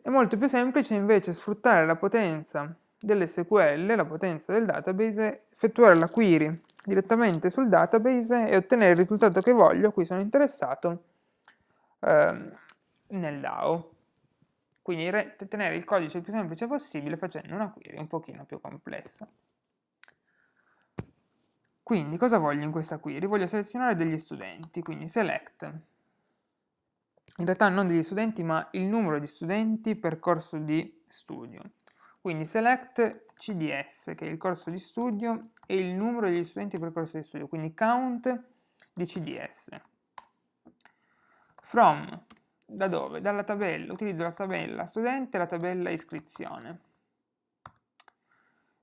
è molto più semplice invece sfruttare la potenza dell'SQL, la potenza del database, effettuare la query direttamente sul database e ottenere il risultato che voglio, a cui sono interessato, eh, nel DAO. Quindi tenere il codice il più semplice possibile facendo una query un pochino più complessa. Quindi cosa voglio in questa query? Voglio selezionare degli studenti, quindi select. In realtà non degli studenti, ma il numero di studenti per corso di studio. Quindi select CDS, che è il corso di studio, e il numero degli studenti per corso di studio, quindi count di CDS. From da dove? Dalla tabella, utilizzo la tabella studente e la tabella iscrizione.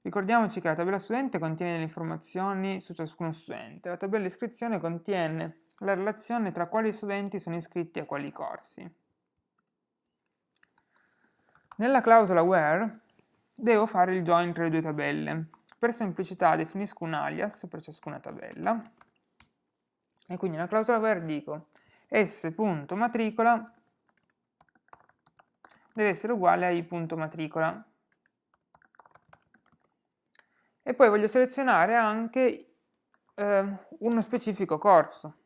Ricordiamoci che la tabella studente contiene le informazioni su ciascuno studente, la tabella iscrizione contiene la relazione tra quali studenti sono iscritti a quali corsi. Nella clausola where devo fare il join tra le due tabelle. Per semplicità definisco un alias per ciascuna tabella e quindi nella clausola where dico s.matricola deve essere uguale a i.matricola e poi voglio selezionare anche eh, uno specifico corso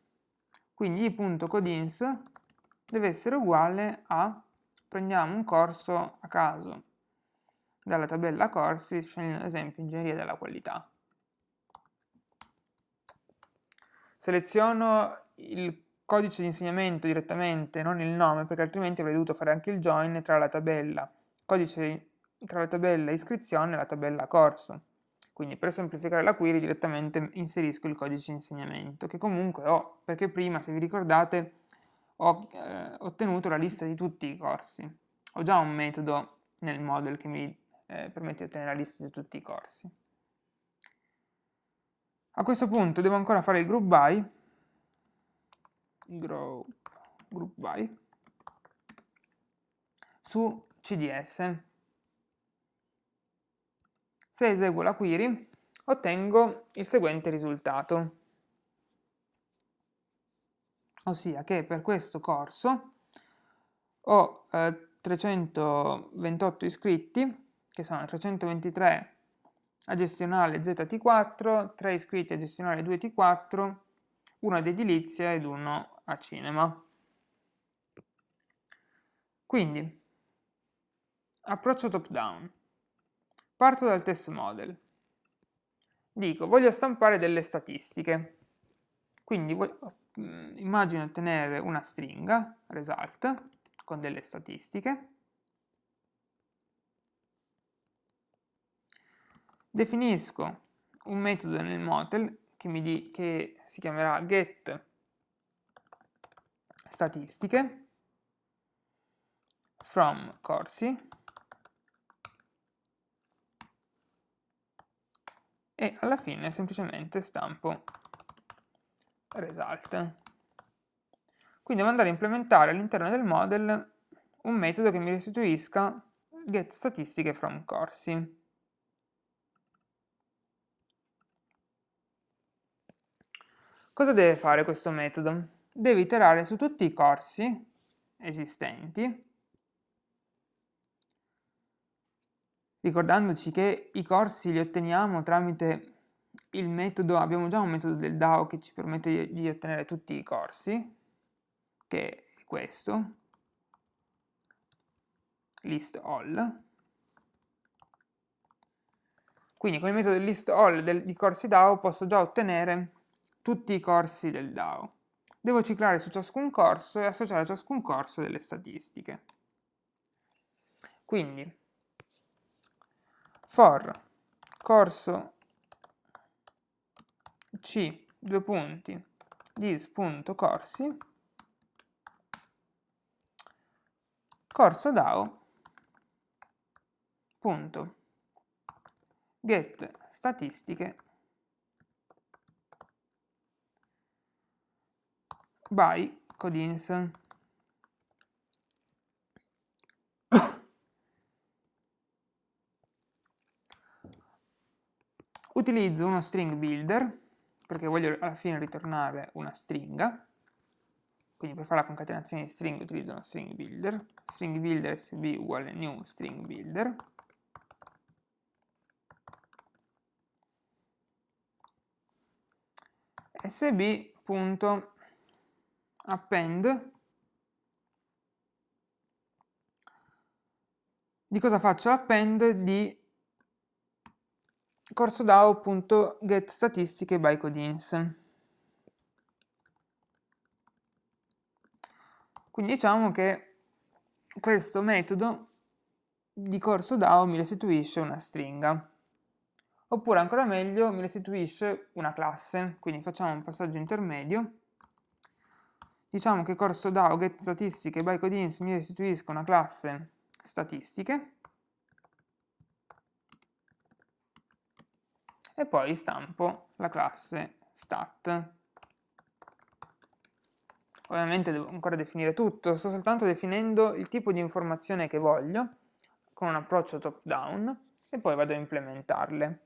quindi i.codins deve essere uguale a prendiamo un corso a caso dalla tabella corsi, scegliendo ad esempio ingegneria della qualità. Seleziono il codice di insegnamento direttamente, non il nome, perché altrimenti avrei dovuto fare anche il join tra la tabella, codice tra la tabella iscrizione e la tabella corso. Quindi per semplificare la query direttamente inserisco il codice di insegnamento, che comunque ho, perché prima, se vi ricordate, ho eh, ottenuto la lista di tutti i corsi. Ho già un metodo nel model che mi eh, permette di ottenere la lista di tutti i corsi. A questo punto devo ancora fare il group by, group, group by su CDS. Se eseguo la query ottengo il seguente risultato ossia che per questo corso ho eh, 328 iscritti, che sono 323 a gestionale ZT4, 3 iscritti a gestionale 2T4, uno ad edilizia ed uno a cinema. Quindi, approccio top down. Parto dal test model. Dico, voglio stampare delle statistiche. Quindi Mm, immagino ottenere una stringa, result, con delle statistiche. Definisco un metodo nel model che, mi di, che si chiamerà get statistiche from corsi e alla fine semplicemente stampo result. Quindi devo andare a implementare all'interno del model un metodo che mi restituisca get statistiche from corsi. Cosa deve fare questo metodo? Deve iterare su tutti i corsi esistenti, ricordandoci che i corsi li otteniamo tramite il metodo, abbiamo già un metodo del DAO che ci permette di, ottenere tutti i corsi, che è questo, list all. Quindi con il metodo list all del, di corsi DAO posso già ottenere tutti i corsi del DAO. Devo ciclare su ciascun corso e associare a ciascun corso delle statistiche. Quindi, for corso c, due punti, dis.corsi, corso DAO, punto, get statistiche by codins. Utilizzo uno string builder perché voglio alla fine ritornare una stringa, quindi per fare la concatenazione di string utilizzo una string builder, string builder sb uguale new string builder, sb.append di cosa faccio l'append di corso DAO.getStatistiche by Codins. Quindi diciamo che questo metodo di corso DAO mi restituisce una stringa. Oppure ancora meglio mi restituisce una classe, quindi facciamo un passaggio intermedio. Diciamo che corso DAO get statistiche by codins mi restituisca una classe statistiche e poi stampo la classe stat. Ovviamente devo ancora definire tutto, sto soltanto definendo il tipo di informazione che voglio con un approccio top down e poi vado a implementarle.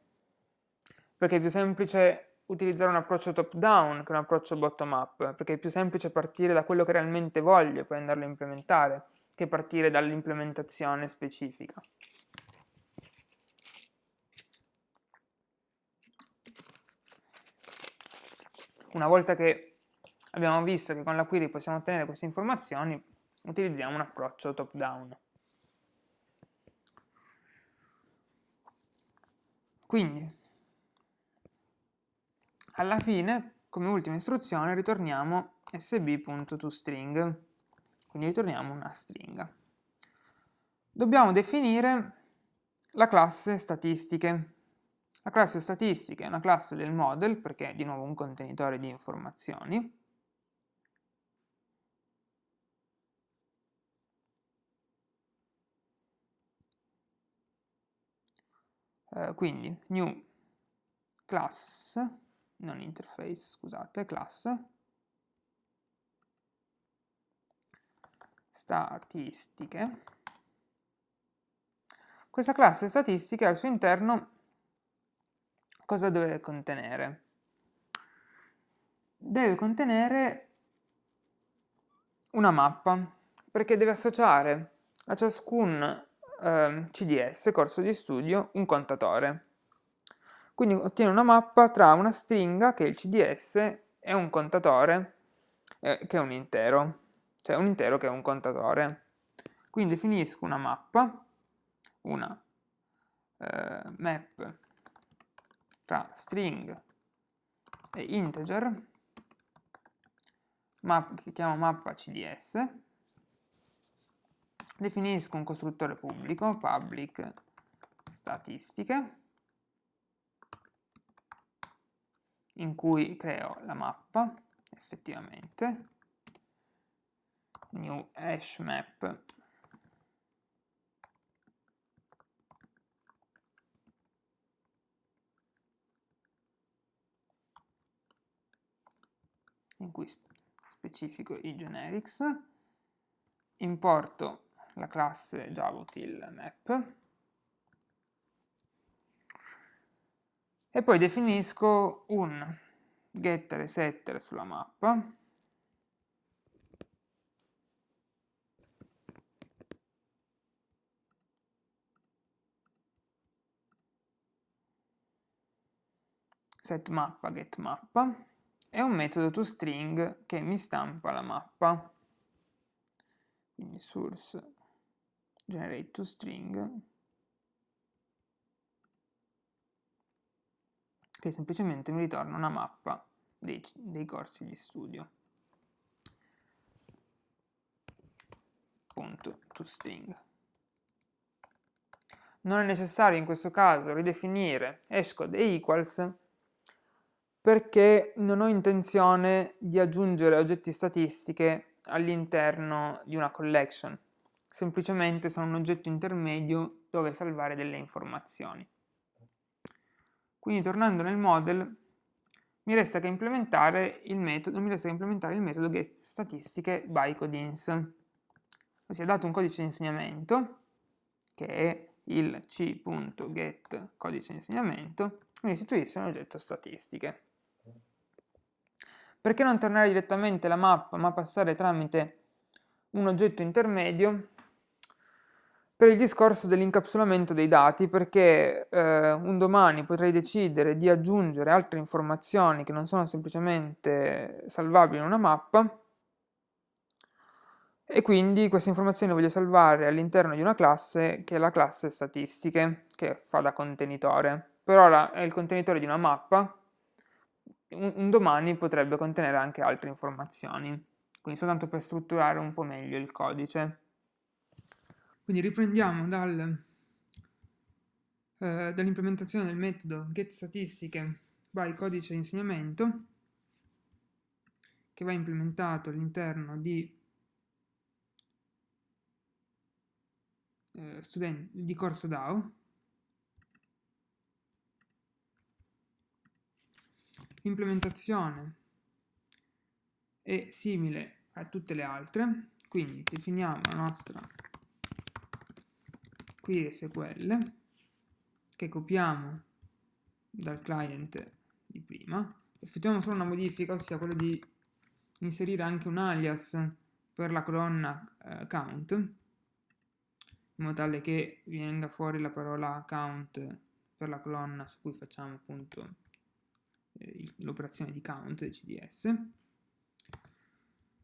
Perché è più semplice utilizzare un approccio top down che un approccio bottom up, perché è più semplice partire da quello che realmente voglio e poi andarlo a implementare, che partire dall'implementazione specifica. Una volta che abbiamo visto che con la query possiamo ottenere queste informazioni, utilizziamo un approccio top down. Quindi, alla fine, come ultima istruzione, ritorniamo sb.toString, quindi ritorniamo una stringa. Dobbiamo definire la classe statistiche. La classe statistiche è una classe del model, perché è di nuovo un contenitore di informazioni, Uh, quindi new class, non interface, scusate, class, statistiche. Questa classe statistiche al suo interno cosa deve contenere? Deve contenere una mappa, perché deve associare a ciascun eh, CDS, corso di studio, un contatore. Quindi ottiene una mappa tra una stringa, che è il CDS, e un contatore, eh, che è un intero, cioè un intero che è un contatore. Quindi definisco una mappa, una eh, map tra string e integer, map, che chiamo mappa CDS, definisco un costruttore pubblico, public statistiche, in cui creo la mappa, effettivamente, new hash map. In cui specifico i generics, importo la classe javautil map e poi definisco un getter e setter sulla mappa. setMappa getMappa. E un metodo toString che mi stampa la mappa. Quindi source generate toString che semplicemente mi ritorna una mappa dei, dei corsi di studio. Punto toString. Non è necessario in questo caso ridefinire hashcode e equals perché non ho intenzione di aggiungere oggetti statistiche all'interno di una collection semplicemente sono un oggetto intermedio dove salvare delle informazioni. Quindi tornando nel model mi resta che implementare il metodo, mi resta che implementare il metodo getStatistiche by codins. Ossia dato un codice di insegnamento, che è il c.get codice di insegnamento, mi restituisce un oggetto statistiche. Perché non tornare direttamente la mappa, ma passare tramite un oggetto intermedio? Per il discorso dell'incapsulamento dei dati perché eh, un domani potrei decidere di aggiungere altre informazioni che non sono semplicemente salvabili in una mappa e quindi queste informazioni le voglio salvare all'interno di una classe che è la classe statistiche che fa da contenitore. Per ora è il contenitore di una mappa, un, un domani potrebbe contenere anche altre informazioni, quindi soltanto per strutturare un po' meglio il codice. Quindi riprendiamo dal, eh, dall'implementazione del metodo getStatistiche by codice insegnamento che va implementato all'interno di, eh, di corso DAO. L'implementazione è simile a tutte le altre, quindi definiamo la nostra query SQL che copiamo dal client di prima, effettuiamo solo una modifica, ossia quella di inserire anche un alias per la colonna eh, count, in modo tale che venga fuori la parola count per la colonna su cui facciamo appunto eh, l'operazione di count CDS.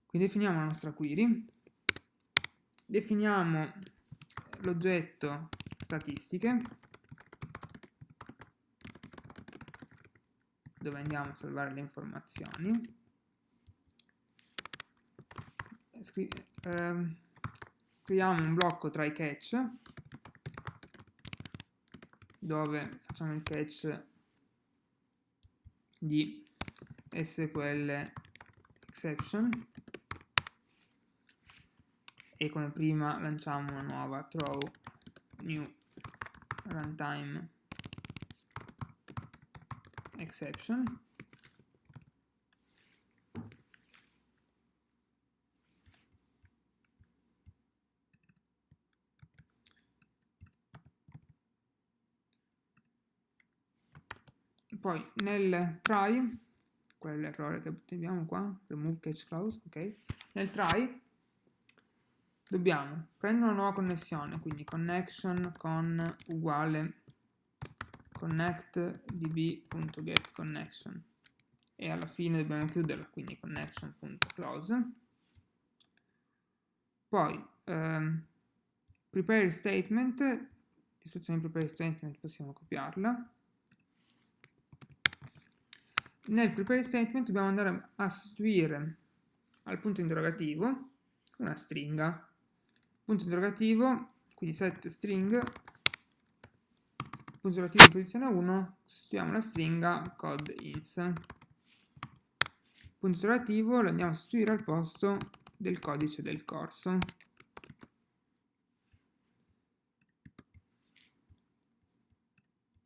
Quindi definiamo la nostra query, definiamo l'oggetto statistiche, dove andiamo a salvare le informazioni, eh, creiamo un blocco tra i catch dove facciamo il catch di SQL exception e come prima lanciamo una nuova throw. New runtime. Exception. Poi nel try qual è l'errore che abbiamo qua remove catch clause ok? Nel try dobbiamo. Prendere una nuova connessione quindi connection con uguale connect db.getConnection e alla fine dobbiamo chiuderla quindi connection.close poi ehm, prepare statement. L'istruzione prepare statement possiamo copiarla. Nel prepare statement dobbiamo andare a sostituire al punto interrogativo una stringa. Punto interrogativo, quindi set string, punto interrogativo in posizione 1, sostituiamo la stringa code ins. Punto interrogativo lo andiamo a sostituire al posto del codice del corso.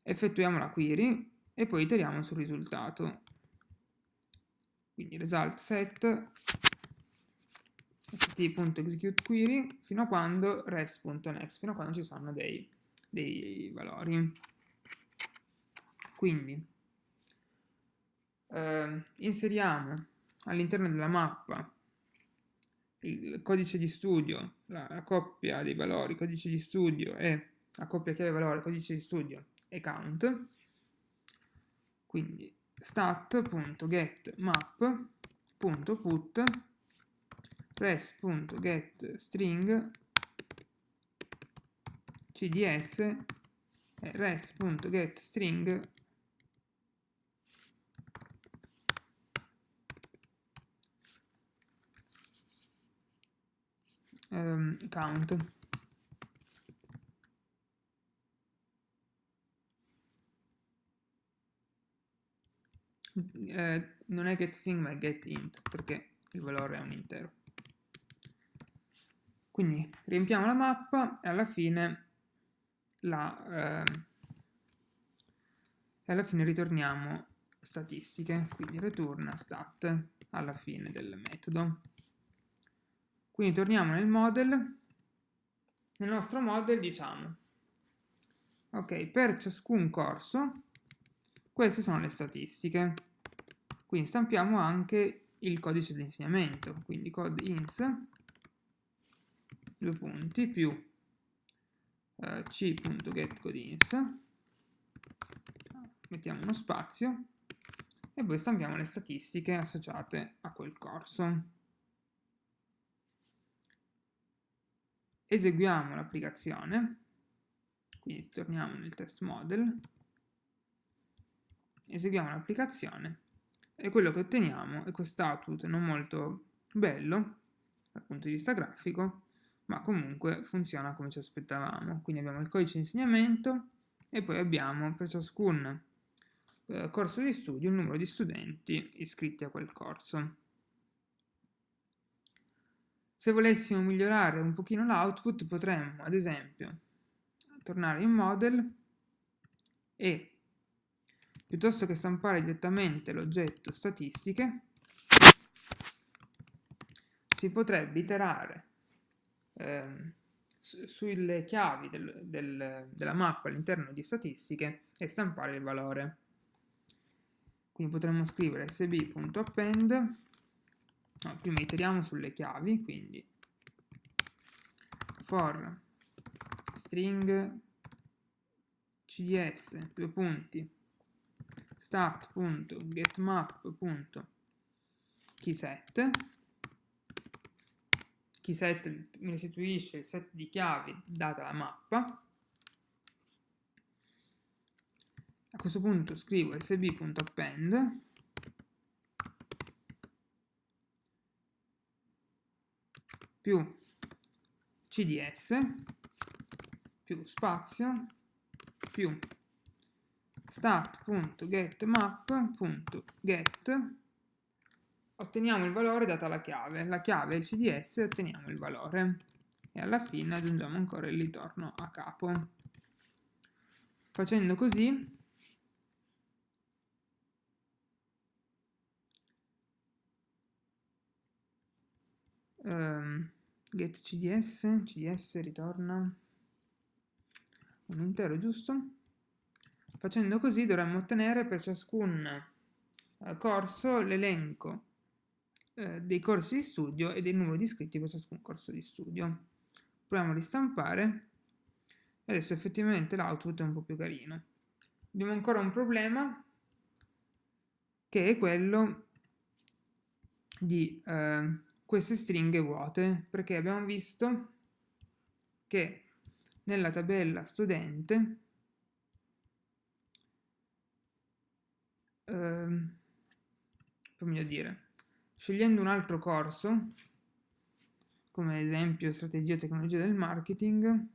Effettuiamo la query e poi iteriamo sul risultato quindi result set st.executeQuery fino a quando rest.next, fino a quando ci sono dei, dei valori. Quindi eh, inseriamo all'interno della mappa il codice di studio, la, la, coppia dei valori codice di studio e la coppia chiave valore codice di studio e count. Quindi stat.getMap.put res.getString cds e res.getString um, count eh, non è getString ma è getInt perché il valore è un intero. Quindi riempiamo la mappa e alla fine, la, eh, e alla fine ritorniamo statistiche, quindi return stat alla fine del metodo. Quindi torniamo nel model, nel nostro model diciamo, ok, per ciascun corso queste sono le statistiche. Quindi stampiamo anche il codice di insegnamento, quindi code ins, due punti, più eh, c.getCodeIns, mettiamo uno spazio e poi stampiamo le statistiche associate a quel corso. Eseguiamo l'applicazione, quindi torniamo nel test model, eseguiamo l'applicazione e quello che otteniamo è questo output non molto bello dal punto di vista grafico, ma comunque funziona come ci aspettavamo. Quindi abbiamo il codice di insegnamento e poi abbiamo per ciascun eh, corso di studio il numero di studenti iscritti a quel corso. Se volessimo migliorare un pochino l'output potremmo ad esempio tornare in model e piuttosto che stampare direttamente l'oggetto statistiche si potrebbe iterare eh, sulle chiavi del, del, della mappa all'interno di statistiche e stampare il valore. Quindi potremmo scrivere sb.append, no, prima iteriamo sulle chiavi, quindi for string cds, due punti, start.getMap.keyset keyset mi restituisce il set di chiavi data la mappa. A questo punto scrivo sb.append più cds più spazio più start.getMap.get otteniamo il valore data la chiave, la chiave è il CDS e otteniamo il valore e alla fine aggiungiamo ancora il ritorno a capo. Facendo così um, get CDS, CDS ritorna un intero giusto. Facendo così dovremmo ottenere per ciascun eh, corso l'elenco eh, dei corsi di studio e del numero di iscritti per ciascun corso di studio. Proviamo a ristampare adesso effettivamente l'output è un po' più carino. Abbiamo ancora un problema che è quello di eh, queste stringhe vuote perché abbiamo visto che nella tabella studente eh, come dire Scegliendo un altro corso, come ad esempio strategia e tecnologia del marketing,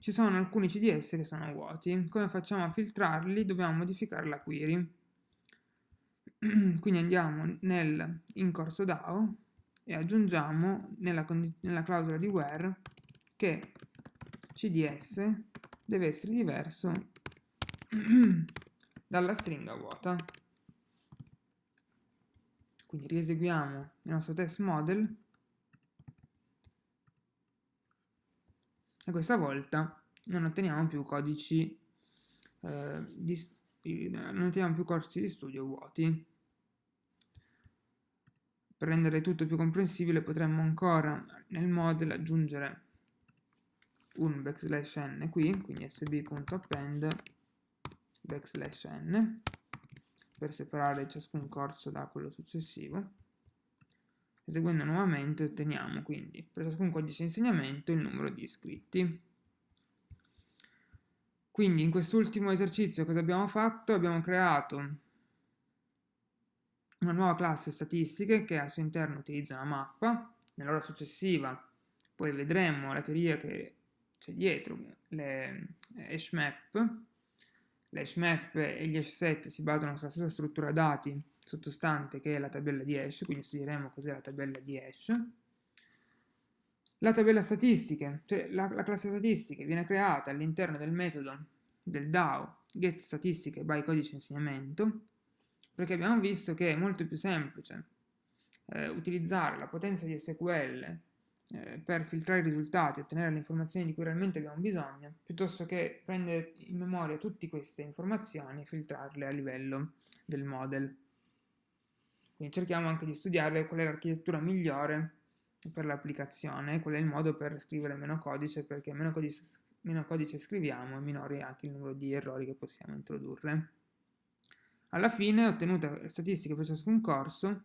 ci sono alcuni CDS che sono vuoti. Come facciamo a filtrarli? Dobbiamo modificare la query. *clears throat* Quindi andiamo nel in corso DAO e aggiungiamo nella, nella clausola di where che CDS deve essere diverso *clears throat* dalla stringa vuota. Quindi rieseguiamo il nostro test model e questa volta non otteniamo più codici eh, di, non otteniamo più corsi di studio vuoti. Per rendere tutto più comprensibile potremmo ancora nel model aggiungere un backslash n qui, quindi sb.append backslash n per separare ciascun corso da quello successivo. Eseguendo nuovamente otteniamo quindi per ciascun codice di insegnamento il numero di iscritti. Quindi in quest'ultimo esercizio cosa abbiamo fatto? Abbiamo creato una nuova classe statistiche che al suo interno utilizza una mappa. Nell'ora successiva poi vedremo la teoria che c'è dietro, le hash map, L'hash map e gli hash set si basano sulla stessa struttura dati sottostante che è la tabella di hash, quindi studieremo cos'è la tabella di hash. La tabella statistiche, cioè la, la classe statistiche viene creata all'interno del metodo del DAO get statistiche by codice insegnamento, perché abbiamo visto che è molto più semplice eh, utilizzare la potenza di SQL eh, per filtrare i risultati ottenere le informazioni di cui realmente abbiamo bisogno, piuttosto che prendere in memoria tutte queste informazioni e filtrarle a livello del model. Quindi cerchiamo anche di studiare qual è l'architettura migliore per l'applicazione, qual è il modo per scrivere meno codice, perché meno codice, meno codice scriviamo e minore è anche il numero di errori che possiamo introdurre. Alla fine, ottenuta le statistiche per ciascun corso,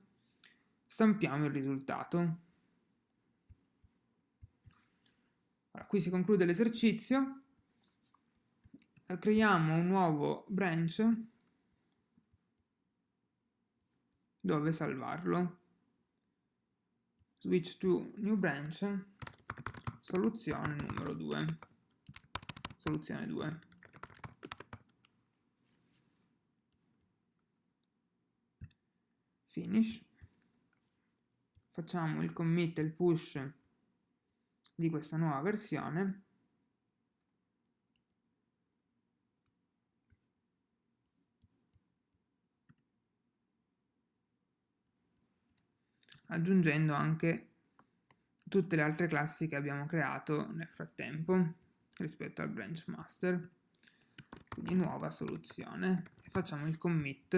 stampiamo il risultato. Allora, qui si conclude l'esercizio, creiamo un nuovo branch dove salvarlo. Switch to new branch, soluzione numero 2, soluzione 2. Finish. facciamo il commit e il push di questa nuova versione. Aggiungendo anche tutte le altre classi che abbiamo creato nel frattempo rispetto al branch master. Quindi nuova soluzione. Facciamo il commit